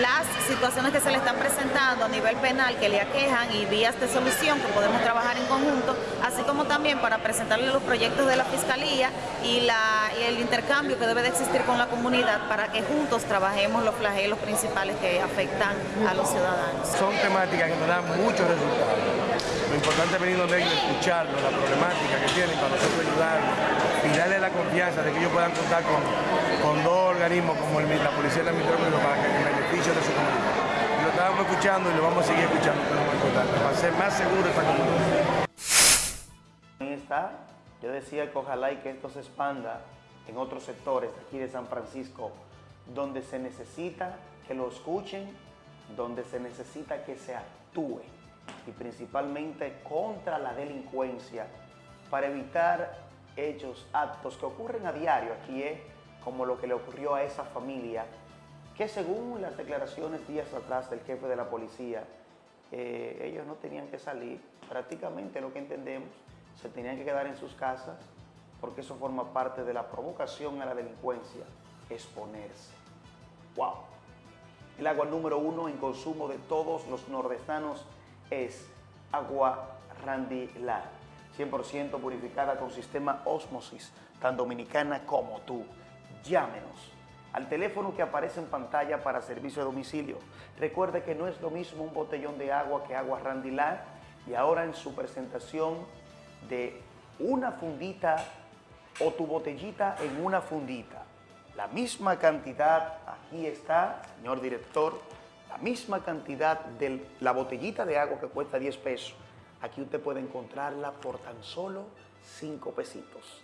las situaciones que se le están presentando a nivel penal que le aquejan y vías de solución que podemos trabajar en conjunto, así como también para presentarle los proyectos de la Fiscalía y, la, y el intercambio que debe de existir con la comunidad para que juntos trabajemos los flagelos principales que afectan a los ciudadanos. Son temáticas que nos dan muchos resultados. Lo importante es venir donde ellos, escucharlos, la problemática que tienen para nosotros ayudarlos y darle la confianza de que ellos puedan contar con, con dos organismos como la Policía y la Ministerio para que beneficio de su comunidad. Lo estábamos escuchando y lo vamos a seguir escuchando, es para ser más seguro esta comunidad. Ahí está. Yo decía que ojalá y que esto se expanda en otros sectores aquí de San Francisco donde se necesita que lo escuchen, donde se necesita que se actúe y principalmente contra la delincuencia para evitar hechos, actos que ocurren a diario aquí, ¿eh? como lo que le ocurrió a esa familia, que según las declaraciones días atrás del jefe de la policía, eh, ellos no tenían que salir, prácticamente lo que entendemos, se tenían que quedar en sus casas, porque eso forma parte de la provocación a la delincuencia, exponerse. ¡Wow! El agua número uno en consumo de todos los nordestanos es agua Randy 100% purificada con sistema Osmosis, tan dominicana como tú. Llámenos al teléfono que aparece en pantalla para servicio de domicilio. Recuerde que no es lo mismo un botellón de agua que agua Randy y ahora en su presentación de una fundita o tu botellita en una fundita. La misma cantidad, aquí está, señor director, la misma cantidad de la botellita de agua que cuesta 10 pesos. Aquí usted puede encontrarla por tan solo 5 pesitos.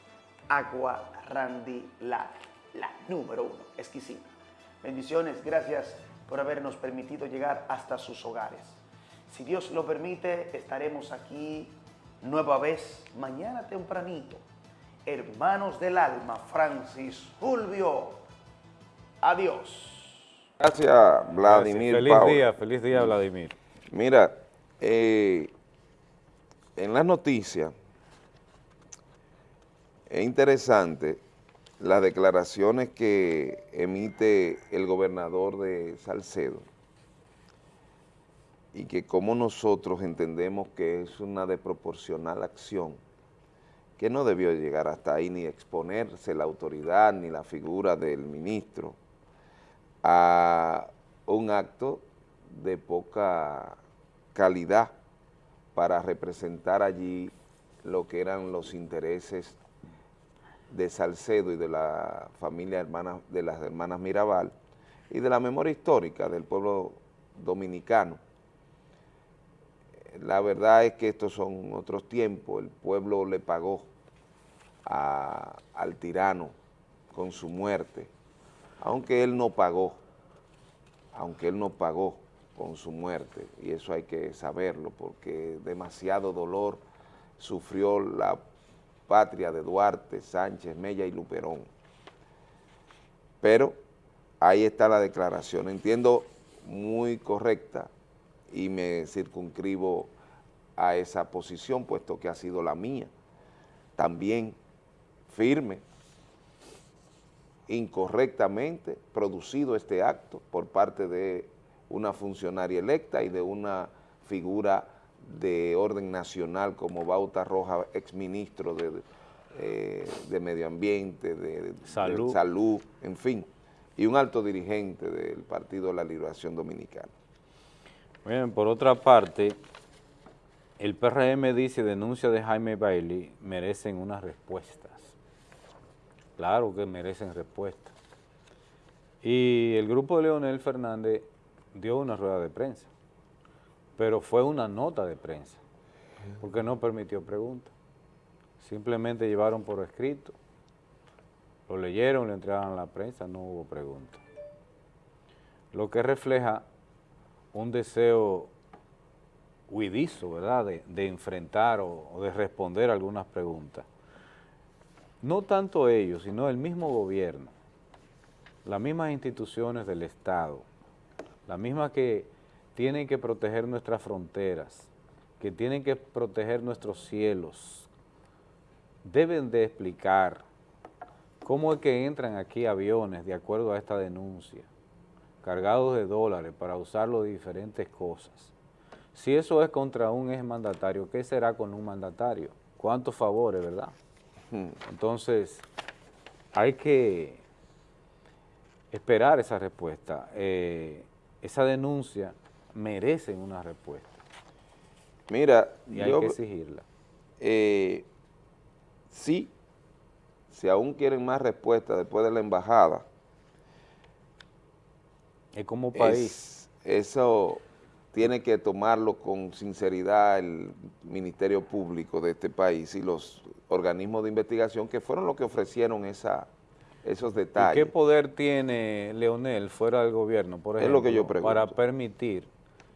Agua Randy la número uno, exquisita. Bendiciones, gracias por habernos permitido llegar hasta sus hogares. Si Dios lo permite, estaremos aquí nueva vez mañana tempranito. Hermanos del alma, Francis Fulvio. Adiós. Gracias, Vladimir. Feliz día, feliz día, Vladimir. Mira, eh, en las noticias es interesante las declaraciones que emite el gobernador de Salcedo y que como nosotros entendemos que es una desproporcional acción que no debió llegar hasta ahí ni exponerse la autoridad ni la figura del ministro a un acto de poca calidad para representar allí lo que eran los intereses de Salcedo y de la familia de las hermanas Mirabal y de la memoria histórica del pueblo dominicano. La verdad es que estos son otros tiempos, el pueblo le pagó al tirano con su muerte, aunque él no pagó, aunque él no pagó con su muerte, y eso hay que saberlo, porque demasiado dolor sufrió la patria de Duarte, Sánchez, Mella y Luperón. Pero ahí está la declaración, entiendo muy correcta y me circunscribo a esa posición, puesto que ha sido la mía. También firme, incorrectamente producido este acto por parte de una funcionaria electa y de una figura de orden nacional como Bauta Roja, exministro de, eh, de Medio Ambiente, de, salud. de Salud, en fin, y un alto dirigente del Partido de la Liberación Dominicana. Bien, por otra parte, el PRM dice denuncia de Jaime Bailey merecen unas respuestas. Claro que merecen respuestas. Y el grupo de Leonel Fernández dio una rueda de prensa, pero fue una nota de prensa, porque no permitió preguntas. Simplemente llevaron por escrito, lo leyeron, le entregaron a la prensa, no hubo preguntas. Lo que refleja un deseo huidizo, ¿verdad?, de, enfrentar o, o, de responder algunas preguntas. No tanto ellos, sino el mismo gobierno, las mismas instituciones del Estado, las mismas que tienen que proteger nuestras fronteras, que tienen que proteger nuestros cielos, deben de explicar cómo es que entran aquí aviones de acuerdo a esta denuncia, cargados de dólares para usarlo de diferentes cosas. Si eso es contra un ex mandatario, ¿qué será con un mandatario? ¿Cuántos favores, verdad? Hmm. Entonces, hay que esperar esa respuesta. Eh, esa denuncia merece una respuesta. Mira, y hay que exigirla. Eh, sí, si aún quieren más respuesta después de la embajada, es como país. eso tiene que tomarlo con sinceridad el Ministerio Público de este país y los organismos de investigación que fueron los que ofrecieron esa, esos detalles. ¿Y qué poder tiene Leonel fuera del gobierno, por ejemplo, es lo que yo para permitir,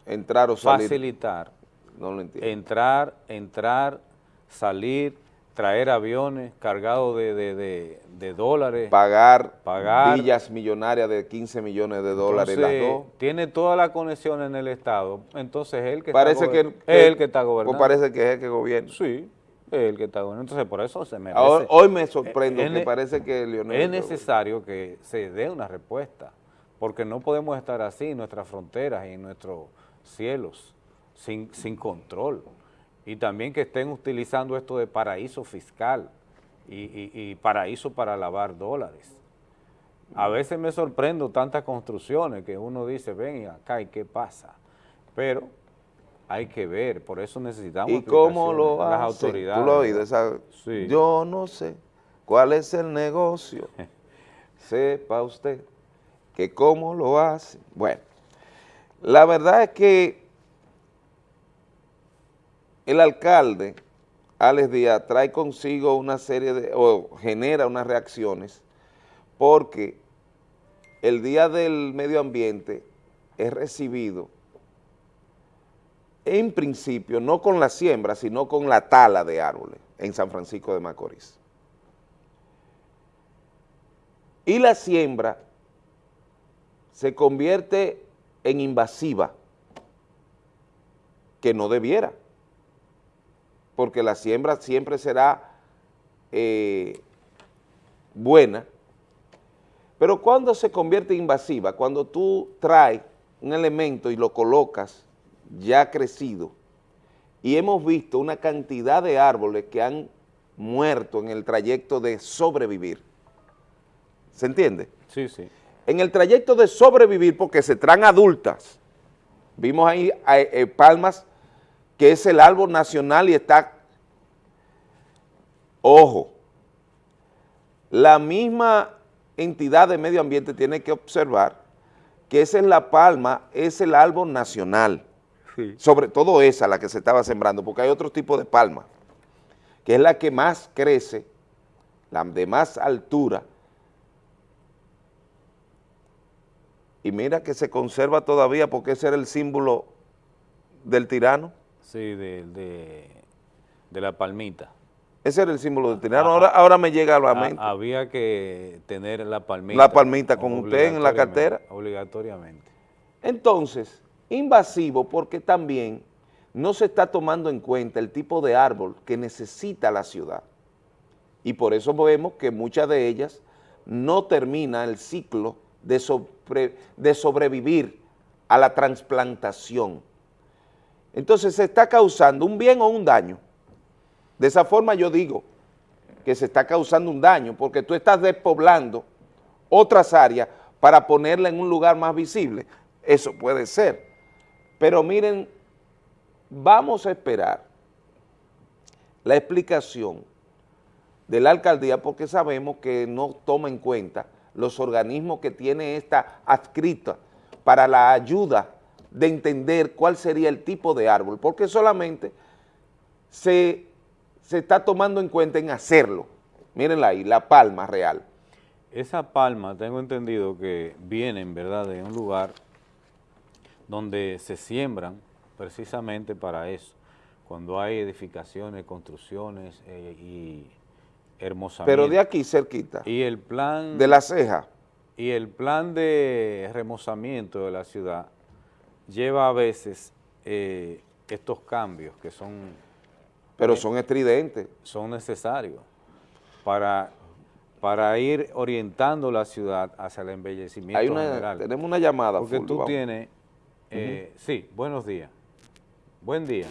entrar o salir? facilitar, no lo entiendo. entrar, entrar, salir, traer aviones cargados de, de, de, de dólares, pagar, pagar villas millonarias de 15 millones de dólares entonces, las dos. Tiene toda la conexión en el Estado, entonces él que parece está, que, es el que está pues gobernando. parece que es el que gobierna. Sí, es el que está gobernando. Entonces por eso se merece. Ahora, hoy me sorprendo es, que parece que Leonel... Es necesario que se dé una respuesta, porque no podemos estar así en nuestras fronteras y en nuestros cielos, sin, sin control. Y también que estén utilizando esto de paraíso fiscal y, y, y paraíso para lavar dólares. A veces me sorprendo tantas construcciones que uno dice, ven acá, ¿y qué pasa? Pero hay que ver, por eso necesitamos ¿Y cómo lo las autoridades. Tú lo oído, esa, Sí. Yo no sé cuál es el negocio. Sepa usted que cómo lo hace. Bueno, la verdad es que el alcalde, Alex Díaz, trae consigo una serie de, o genera unas reacciones, porque el Día del Medio Ambiente es recibido en principio, no con la siembra, sino con la tala de árboles en San Francisco de Macorís. Y la siembra se convierte en invasiva, que no debiera, porque la siembra siempre será eh, buena, pero cuando se convierte invasiva, cuando tú traes un elemento y lo colocas ya crecido, y hemos visto una cantidad de árboles que han muerto en el trayecto de sobrevivir. ¿Se entiende? Sí, sí. En el trayecto de sobrevivir, porque se traen adultas, vimos ahí eh, eh, palmas, que es el árbol nacional y está, ojo, la misma entidad de medio ambiente tiene que observar que esa es la palma, es el árbol nacional, Sí. sobre todo esa, la que se estaba sembrando, porque hay otro tipo de palma, que es la que más crece, la de más altura, y mira que se conserva todavía porque ese era el símbolo del tirano. Sí, de, de, de la palmita. Ese era el símbolo del tirano, ahora, ahora me llega a la mente. había que tener la palmita. La palmita con usted en la cartera. Obligatoriamente. Entonces, invasivo porque también no se está tomando en cuenta el tipo de árbol que necesita la ciudad. Y por eso vemos que muchas de ellas no terminan el ciclo de, de sobrevivir a la transplantación. Entonces se está causando un bien o un daño. De esa forma yo digo que se está causando un daño porque tú estás despoblando otras áreas para ponerla en un lugar más visible. Eso puede ser. Pero miren, vamos a esperar la explicación de la alcaldía porque sabemos que no toma en cuenta los organismos que tiene esta adscrita para la ayuda de entender cuál sería el tipo de árbol, porque solamente se, se está tomando en cuenta en hacerlo. Mírenla ahí, la palma real. Esa palma, tengo entendido que vienen, ¿verdad?, de un lugar donde se siembran precisamente para eso, cuando hay edificaciones, construcciones eh, y hermosamiento. Pero de aquí cerquita, Y el plan... de la ceja, Y el plan de remozamiento de la ciudad lleva a veces eh, estos cambios que son... pero eh, son estridentes. son necesarios para, para ir orientando la ciudad hacia el embellecimiento Hay una, general. tenemos una llamada. Porque full, tú vamos. tienes... eh, Sí, buenos días. Buen día.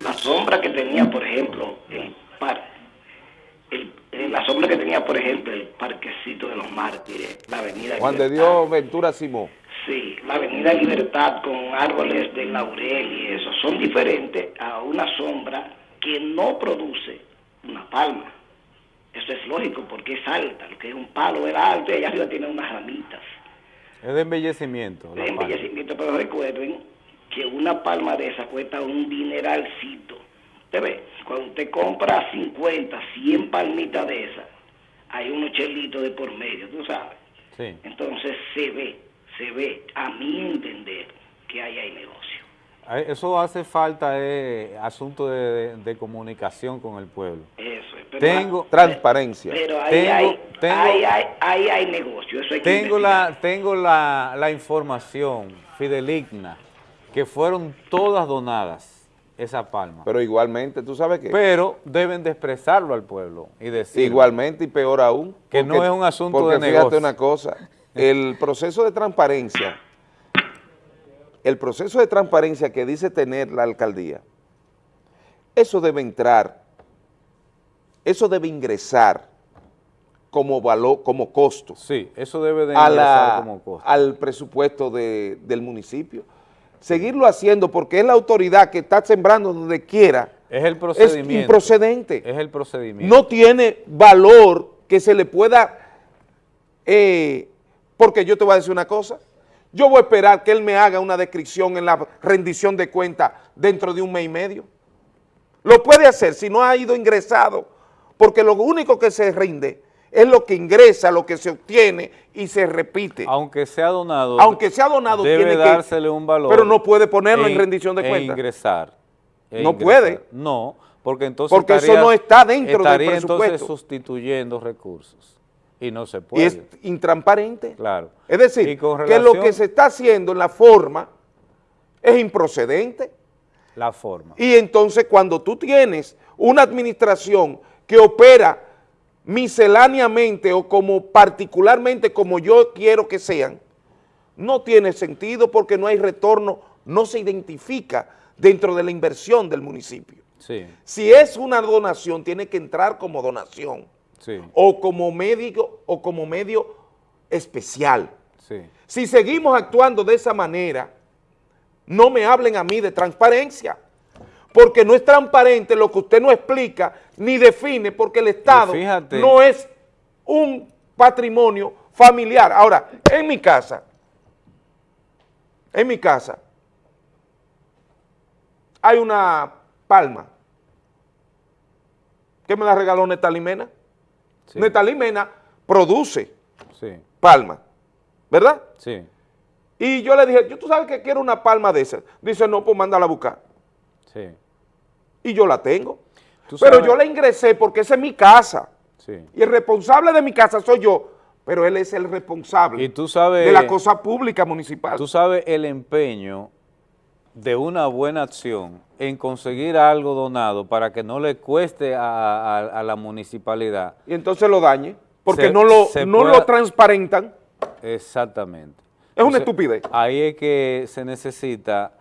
La sombra que tenía, por ejemplo, el par, el- eh, la sombra que tenía, por ejemplo, el parquecito de los mártires, la avenida Juan de Libertad. Dios Ventura Simón. Sí, la avenida Libertad con árboles de laurel y eso, son diferentes a una sombra que no produce una palma. Eso es lógico porque es alta, lo que es un palo es alto y allá arriba tiene unas ramitas. Es de embellecimiento. De embellecimiento, pero recuerden que una palma de esa cuesta un dineralcito. Usted ve, cuando usted compra 50, 100 palmitas de esas, hay unos chelitos de por medio, tú sabes. Sí. Entonces se ve, se ve, a mi entender, que ahí hay negocio. Eso hace falta eh, asunto de, de, comunicación con el pueblo. Eso es. Pero tengo transparencia. Pero ahí, tengo, hay, tengo, ahí, hay, ahí hay negocio. Eso hay que tengo la tengo la, la información fideligna que fueron todas donadas esa palma. Pero igualmente, ¿tú sabes qué? Pero deben de expresarlo al pueblo y decir Igualmente y peor aún. Que no es un asunto porque de fíjate negocio. una cosa, el proceso de transparencia, el proceso de transparencia que dice tener la alcaldía, eso debe entrar, eso debe ingresar como valor, como costo. Sí, eso debe de ingresar la- como costo. al presupuesto de- del municipio. Seguirlo haciendo porque es la autoridad que está sembrando donde quiera. Es el procedimiento. improcedente. Es el procedimiento. No tiene valor que se le pueda, eh, porque yo te voy a decir una cosa, yo voy a esperar que él me haga una descripción en la rendición de cuentas dentro de un mes y medio. Lo puede hacer si no ha ido ingresado, porque lo único que se rinde es lo que ingresa, lo que se obtiene y se repite. Aunque sea donado, Aunque sea donado, debe tiene que- dársele un valor. pero no puede ponerlo en rendición de cuentas. ingresar. e No ingresar. puede. No, porque entonces Porque eso no está dentro del estaría entonces presupuesto. sustituyendo recursos. Y no se Y puede. es intransparente. Claro. Es decir, Y que lo que se está haciendo en la forma es improcedente. La forma. Y entonces cuando tú tienes una administración que opera misceláneamente o como particularmente como yo quiero que sean, no tiene sentido porque no hay retorno, no se identifica dentro de la inversión del municipio. Sí, Si es una donación, tiene que entrar como donación sí, o como médico o como medio especial. sí. Si seguimos actuando de esa manera, no me hablen a mí de transparencia, porque no es transparente lo que usted no explica ni define, porque el Estado fíjate- no es un patrimonio familiar. Ahora, en mi casa, en mi casa, hay una palma que me la regaló Netalí Mena. Netalí Mena produce Sí, palma, ¿verdad? sí, Y yo le dije, ¿yo tú sabes que quiero una palma de esas? Dice, no, pues mándala a buscar. sí. Y yo la tengo. Pero yo la ingresé porque esa es mi casa. Sí. Y el responsable de mi casa soy yo, pero él es el responsable Y tú sabes... de la cosa pública municipal. Tú sabes el empeño de una buena acción en conseguir algo donado para que no le cueste a, a- a la municipalidad. Y entonces lo dañe, porque Se- no, lo, no pueda- lo transparentan. Exactamente. Es una Entonces, estupidez. Ahí es que se necesita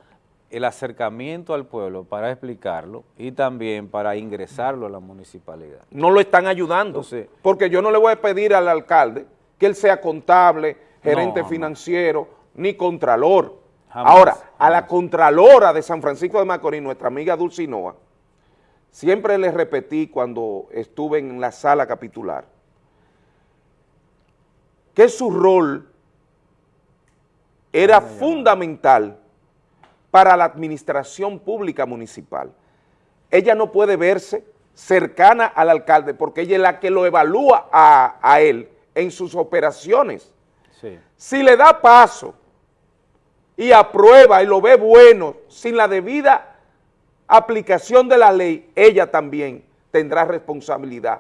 el acercamiento al pueblo para explicarlo y también para ingresarlo a la municipalidad. No lo están ayudando. porque yo no le voy a pedir al alcalde que él sea contable, gerente financiero, ni contralor. Jamás, Ahora, a la contralora de San Francisco de Macorís, nuestra amiga Dulcinoa, siempre le repetí cuando estuve en la sala capitular, que su rol era fundamental para la administración pública municipal. Ella no puede verse cercana al alcalde porque ella es la que lo evalúa a, a él en sus operaciones. Sí. Si le da paso y aprueba y lo ve bueno sin la debida aplicación de la ley, ella también tendrá responsabilidad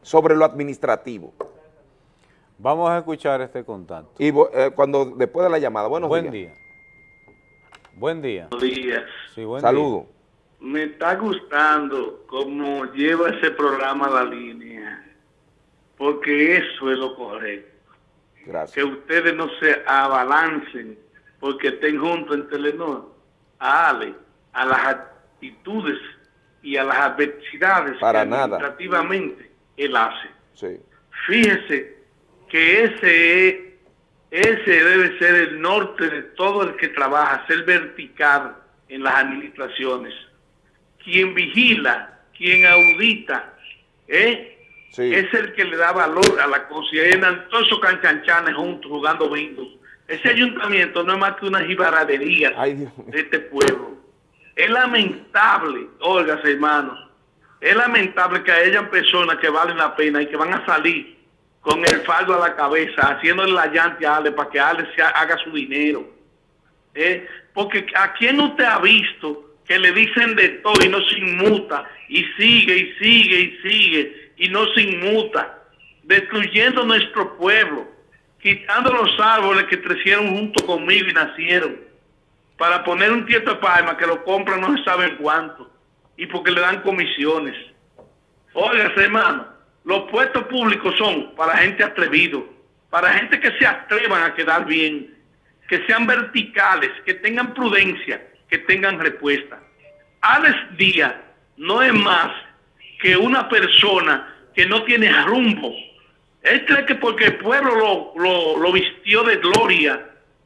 sobre lo administrativo. Vamos a escuchar este contacto. Y eh, cuando después de la llamada, buenos Buen días. día. Buen día. Buenos días. Sí, buen Saludo. Me está gustando cómo lleva ese programa la línea, porque eso es lo correcto. Gracias. Que ustedes no se abalancen porque estén juntos en Telenor. Ale, a las actitudes y a las adversidades Para que nada. administrativamente él hace. Sí. Fíjese que ese, es- ese debe ser el norte de todo el que trabaja, ser vertical en las administraciones. Quien vigila, quien audita, ¿eh? es el que le da valor a la cosa. Y andan todos esos canchanchanes juntos jugando bingo. Ese ayuntamiento no es más que una jibaradería de este pueblo. Es lamentable, oigas hermanos, es lamentable que hayan personas que valen la pena y que van a salir con el fardo a la cabeza, haciéndole la llanta a Ale para que Ale se haga su dinero. ¿Eh? Porque a quién usted ha visto que le dicen de todo y no se inmuta, y sigue y sigue y sigue y no se inmuta, destruyendo nuestro pueblo, quitando los árboles que crecieron junto conmigo y nacieron, para poner un tieto de palma que lo compran no se sabe cuánto, y porque le dan comisiones. Oiga, hermano, los puestos públicos son para gente atrevido, para gente que se atrevan a quedar bien, que sean verticales, que tengan prudencia, que tengan respuesta. Alex Díaz no es más que una persona que no tiene rumbo. Él cree que porque el pueblo lo, lo, vistió de gloria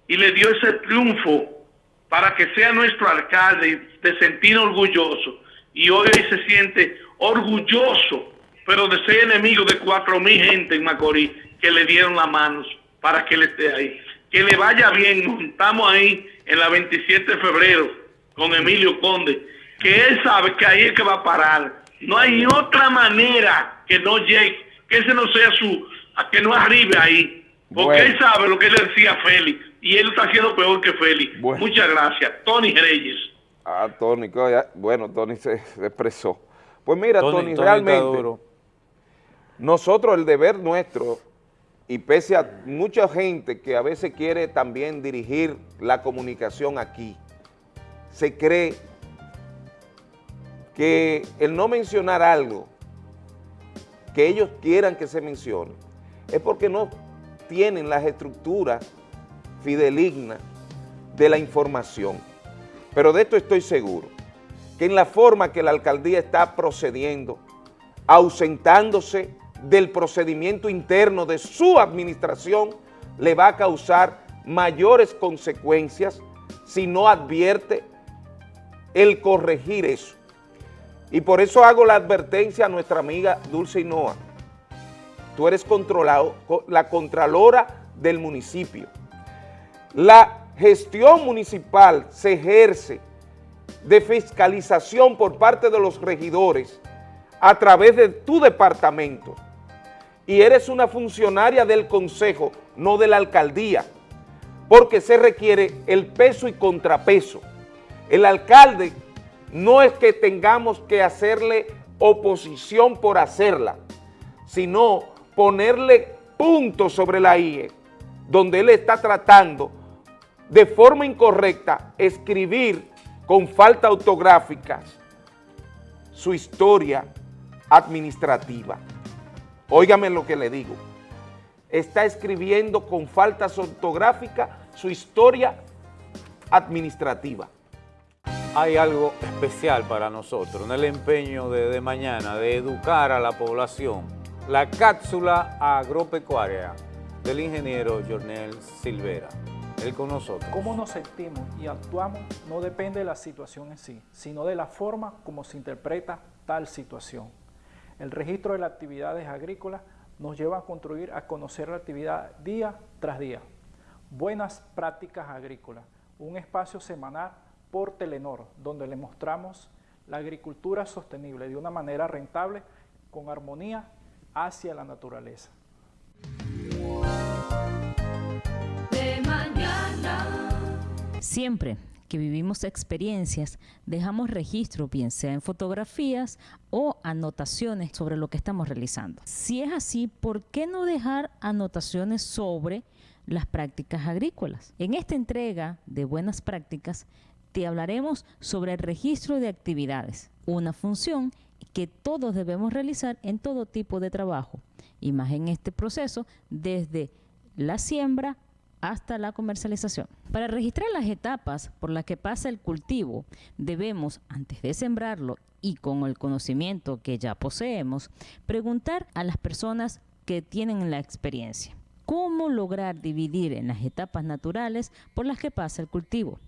y le dio ese triunfo para que sea nuestro alcalde, de sentir orgulloso. Y hoy se siente orgulloso, pero de ser enemigo de cuatro mil gente en Macorís que le dieron las manos para que él esté ahí. Que le vaya bien, nos ahí en la 27 de febrero con Emilio Conde, que él sabe que ahí es que va a parar no hay otra manera que no llegue, que ese no sea su, que no arribe ahí. Porque él sabe lo que le decía Félix. Y él está haciendo peor que Félix. Muchas gracias. Tony Reyes. Ah, Tony, bueno, Tony se, expresó. Pues mira, Tony, realmente, nosotros el deber nuestro, y pese a mucha gente que a veces quiere también dirigir la comunicación aquí, se cree que el no mencionar algo que ellos quieran que se mencione es porque no tienen las estructuras fidelignas de la información. Pero de esto estoy seguro, que en la forma que la alcaldía está procediendo, ausentándose del procedimiento interno de su administración, le va a causar mayores consecuencias si no advierte el corregir eso. Y por eso hago la advertencia a nuestra amiga Dulce Hinoa. Tú eres controlado, la contralora del municipio. La gestión municipal se ejerce de fiscalización por parte de los regidores a través de tu departamento. Y eres una funcionaria del consejo, no de la alcaldía, porque se requiere el peso y contrapeso. El alcalde no es que tengamos que hacerle oposición por hacerla, sino ponerle puntos sobre la IE, donde él está tratando de forma incorrecta escribir con falta autográfica su historia administrativa. Óigame lo que le digo. Está escribiendo con faltas ortográficas su historia administrativa hay algo especial para nosotros en el empeño de, mañana de educar a la población. La cápsula agropecuaria del ingeniero Jornel Silvera. Él con nosotros. Cómo nos sentimos y actuamos no depende de la situación en sí, sino de la forma como se interpreta tal situación. El registro de las actividades agrícolas nos lleva a construir, a conocer la actividad día tras día. Buenas prácticas agrícolas, un espacio semanal por Telenor, donde le mostramos la agricultura sostenible de una manera rentable, con armonía hacia la naturaleza. Siempre que vivimos experiencias, dejamos registro, bien sea en fotografías o anotaciones sobre lo que estamos realizando. Si es así, ¿por qué no dejar anotaciones sobre las prácticas agrícolas? En esta entrega de buenas prácticas, te hablaremos sobre el registro de actividades, una función que todos debemos realizar en todo tipo de trabajo, y más en este proceso desde la siembra hasta la comercialización. Para registrar las etapas por las que pasa el cultivo, debemos, antes de sembrarlo y con el conocimiento que ya poseemos, preguntar a las personas que tienen la experiencia. ¿Cómo lograr dividir en las etapas naturales por las que pasa el cultivo?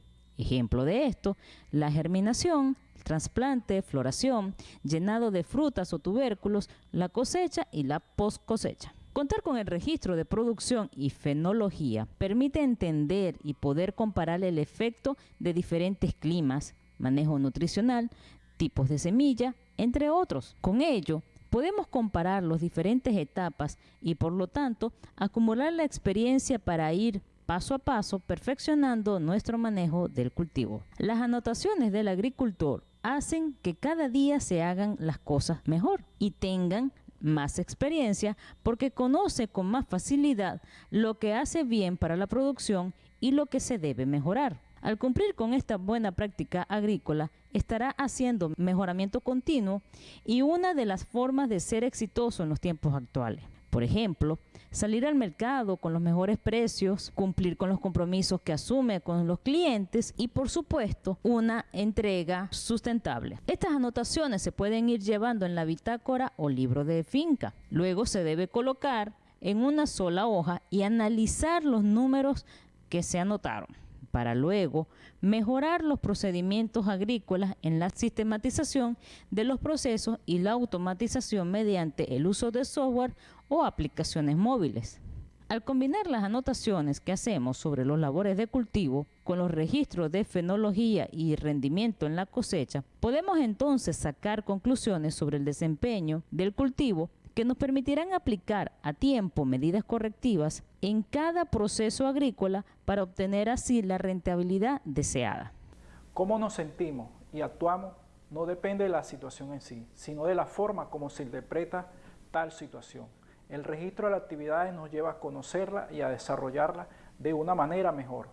Ejemplo de esto, la germinación, trasplante, floración, llenado de frutas o tubérculos, la cosecha y la post cosecha. Contar con el registro de producción y fenología permite entender y poder comparar el efecto de diferentes climas, manejo nutricional, tipos de semilla, entre otros. Con ello, podemos comparar las diferentes etapas y por lo tanto acumular la experiencia para ir paso a paso perfeccionando nuestro manejo del cultivo. Las anotaciones del agricultor hacen que cada día se hagan las cosas mejor y tengan más experiencia porque conoce con más facilidad lo que hace bien para la producción y lo que se debe mejorar. Al cumplir con esta buena práctica agrícola, estará haciendo mejoramiento continuo y una de las formas de ser exitoso en los tiempos actuales. Por ejemplo, salir al mercado con los mejores precios, cumplir con los compromisos que asume con los clientes y por supuesto una entrega sustentable. Estas anotaciones se pueden ir llevando en la bitácora o libro de finca. Luego se debe colocar en una sola hoja y analizar los números que se anotaron para luego mejorar los procedimientos agrícolas en la sistematización de los procesos y la automatización mediante el uso de software o aplicaciones móviles. Al combinar las anotaciones que hacemos sobre los labores de cultivo con los registros de fenología y rendimiento en la cosecha, podemos entonces sacar conclusiones sobre el desempeño del cultivo que nos permitirán aplicar a tiempo medidas correctivas en cada proceso agrícola para obtener así la rentabilidad deseada. Cómo nos sentimos y actuamos no depende de la situación en sí, sino de la forma como se interpreta tal situación. El registro de las actividades nos lleva a conocerla y a desarrollarla de una manera mejor.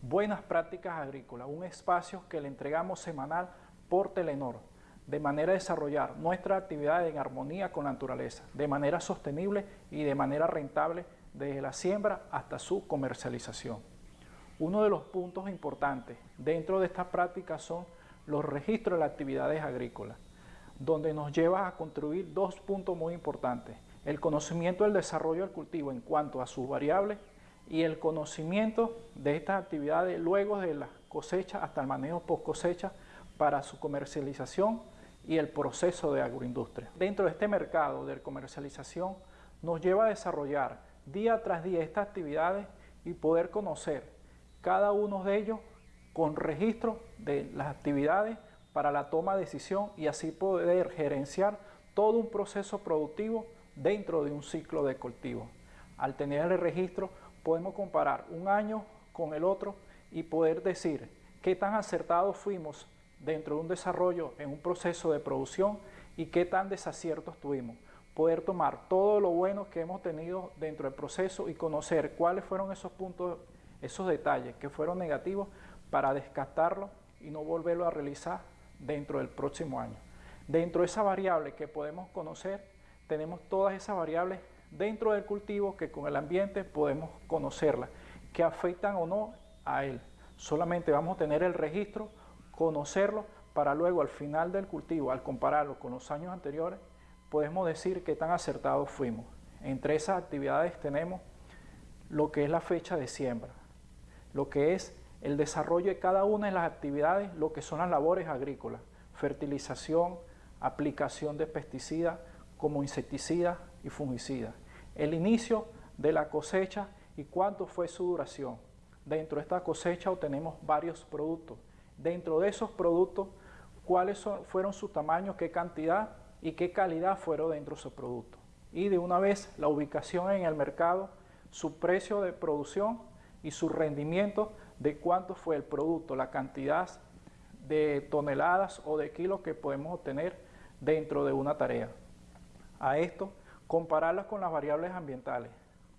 Buenas prácticas agrícolas, un espacio que le entregamos semanal por Telenor, de manera a desarrollar nuestra actividad en armonía con la naturaleza, de manera sostenible y de manera rentable desde la siembra hasta su comercialización. Uno de los puntos importantes dentro de estas prácticas son los registros de las actividades agrícolas, donde nos lleva a construir dos puntos muy importantes. El conocimiento del desarrollo del cultivo en cuanto a sus variables y el conocimiento de estas actividades luego de la cosecha hasta el manejo post cosecha para su comercialización y el proceso de agroindustria. Dentro de este mercado de comercialización nos lleva a desarrollar día tras día estas actividades y poder conocer cada uno de ellos con registro de las actividades para la toma de decisión y así poder gerenciar todo un proceso productivo dentro de un ciclo de cultivo. Al tener el registro podemos comparar un año con el otro y poder decir qué tan acertados fuimos dentro de un desarrollo en un proceso de producción y qué tan desaciertos tuvimos poder tomar todo lo bueno que hemos tenido dentro del proceso y conocer cuáles fueron esos puntos, esos detalles que fueron negativos para descartarlo y no volverlo a realizar dentro del próximo año. Dentro de esa variable que podemos conocer, tenemos todas esas variables dentro del cultivo que con el ambiente podemos conocerlas, que afectan o no a él. Solamente vamos a tener el registro, conocerlo, para luego al final del cultivo, al compararlo con los años anteriores, podemos decir que tan acertados fuimos. Entre esas actividades tenemos lo que es la fecha de siembra, lo que es el desarrollo de cada una de las actividades, lo que son las labores agrícolas, fertilización, aplicación de pesticidas como insecticidas y fungicidas, el inicio de la cosecha y cuánto fue su duración. Dentro de esta cosecha obtenemos varios productos. Dentro de esos productos, cuáles fueron su tamaño, qué cantidad y qué calidad fueron dentro de su producto. Y de una vez la ubicación en el mercado, su precio de producción y su rendimiento de cuánto fue el producto, la cantidad de toneladas o de kilos que podemos obtener dentro de una tarea. A esto, compararlas con las variables ambientales,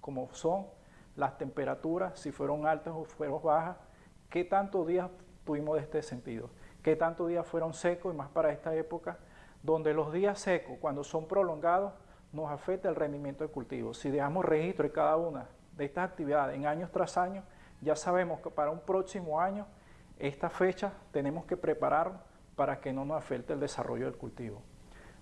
como son las temperaturas, si fueron altas o fueron bajas, qué tantos días tuvimos de este sentido, qué tantos días fueron secos y más para esta época, donde los días secos, cuando son prolongados, nos afecta el rendimiento del cultivo. Si dejamos registro de cada una de estas actividades en años tras años, ya sabemos que para un próximo año, esta fecha tenemos que preparar para que no nos afecte el desarrollo del cultivo.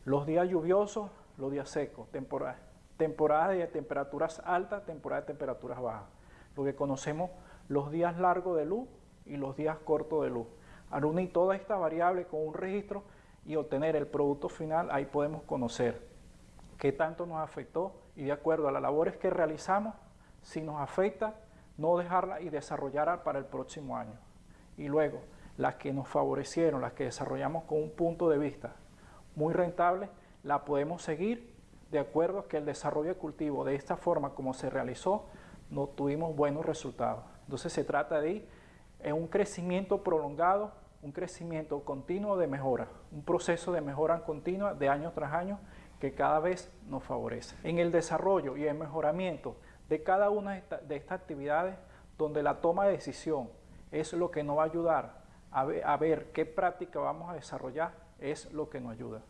Los días lluviosos, los días secos, temporada, temporada de temperaturas altas, temporada de temperaturas bajas. Lo que conocemos los días largos de luz y los días cortos de luz. Al unir toda esta variable con un registro y obtener el producto final, ahí podemos conocer qué tanto nos afectó y de acuerdo a las labores que realizamos, si nos afecta, no dejarla y desarrollarla para el próximo año. Y luego, las que nos favorecieron, las que desarrollamos con un punto de vista muy rentable, la podemos seguir de acuerdo a que el desarrollo de cultivo de esta forma como se realizó, no tuvimos buenos resultados. Entonces se trata de en un crecimiento prolongado, un crecimiento continuo de mejora, un proceso de mejora continua de año tras año que cada vez nos favorece. En el desarrollo y el mejoramiento de cada una de estas actividades, donde la toma de decisión es lo que nos va a ayudar a ver, qué práctica vamos a desarrollar, es lo que nos ayuda.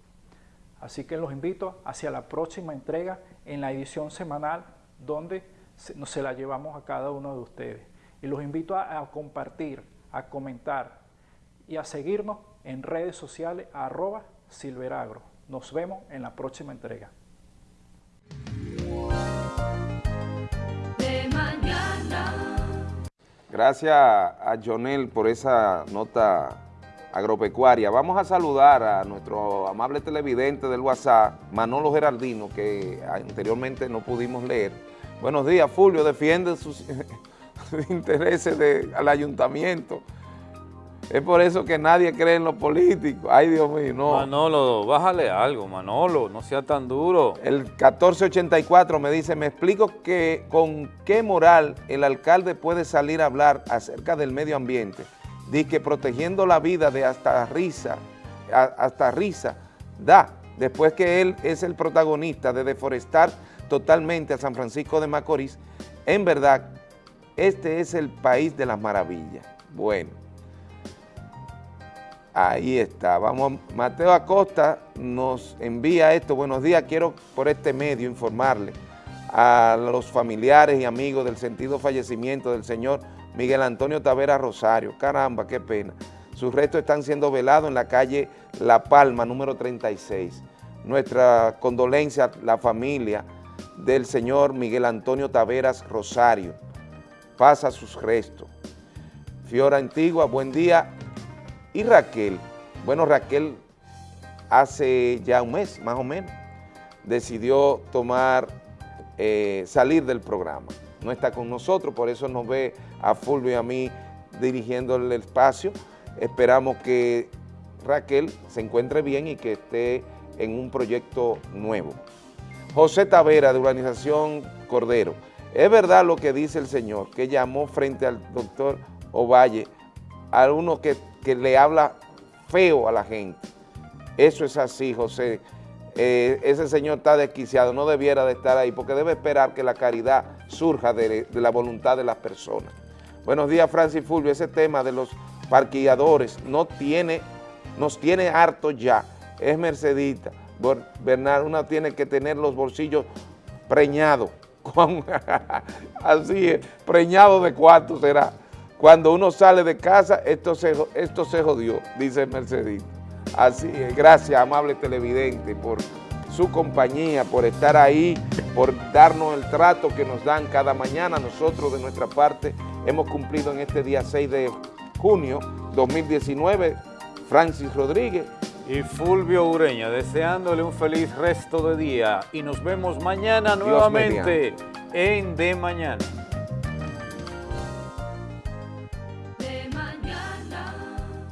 Así que los invito hacia la próxima entrega en la edición semanal donde se, se la llevamos a cada uno de ustedes. Y los invito a, a compartir, a comentar y a seguirnos en redes sociales arroba silveragro. Nos vemos en la próxima entrega. Gracias a Jonel por esa nota agropecuaria. Vamos a saludar a nuestro amable televidente del WhatsApp, Manolo Gerardino, que anteriormente no pudimos leer. Buenos días, Fulvio, defiende sus, intereses del ayuntamiento. Es por eso que nadie cree en los políticos. Ay, Dios mío, no. Manolo, bájale algo, Manolo, no sea tan duro. El 1484 me dice, me explico que con qué moral el alcalde puede salir a hablar acerca del medio ambiente. Dice protegiendo la vida de hasta risa, hasta risa, da, después que él es el protagonista de deforestar totalmente a San Francisco de Macorís, en verdad, este es el país de las maravillas. Bueno. Ahí está. Vamos, Mateo Acosta nos envía esto. Buenos días, quiero por este medio informarle a los familiares y amigos del sentido fallecimiento del señor Miguel Antonio Tavera Rosario. Caramba, qué pena. Sus restos están siendo velados en la calle La Palma, número 36. Nuestra condolencia a la familia del señor Miguel Antonio Taveras Rosario. Pasa sus restos. Fiora Antigua, buen día y Raquel, bueno, Raquel hace ya un mes, más o menos, decidió tomar, eh, salir del programa. No está con nosotros, por eso nos ve a Fulvio y a mí dirigiendo el espacio. Esperamos que Raquel se encuentre bien y que esté en un proyecto nuevo. José Tavera, de Urbanización Cordero. Es verdad lo que dice el señor, que llamó frente al doctor Ovalle a uno que que le habla feo a la gente. Eso es así, José. Eh, ese señor está desquiciado, no debiera de estar ahí, porque debe esperar que la caridad surja de, la voluntad de las personas. Buenos días, Francis Fulvio. Ese tema de los parquilladores no tiene, nos tiene harto ya. Es Mercedita. Bernard, uno tiene que tener los bolsillos preñados. así es, preñado de cuánto será. Cuando uno sale de casa, esto se, esto se jodió, dice Mercedes. Así es, gracias, amable televidente, por su compañía, por estar ahí, por darnos el trato que nos dan cada mañana. Nosotros, de nuestra parte, hemos cumplido en este día 6 de junio 2019. Francis Rodríguez. Y Fulvio Ureña, deseándole un feliz resto de día. Y nos vemos mañana nuevamente en De Mañana.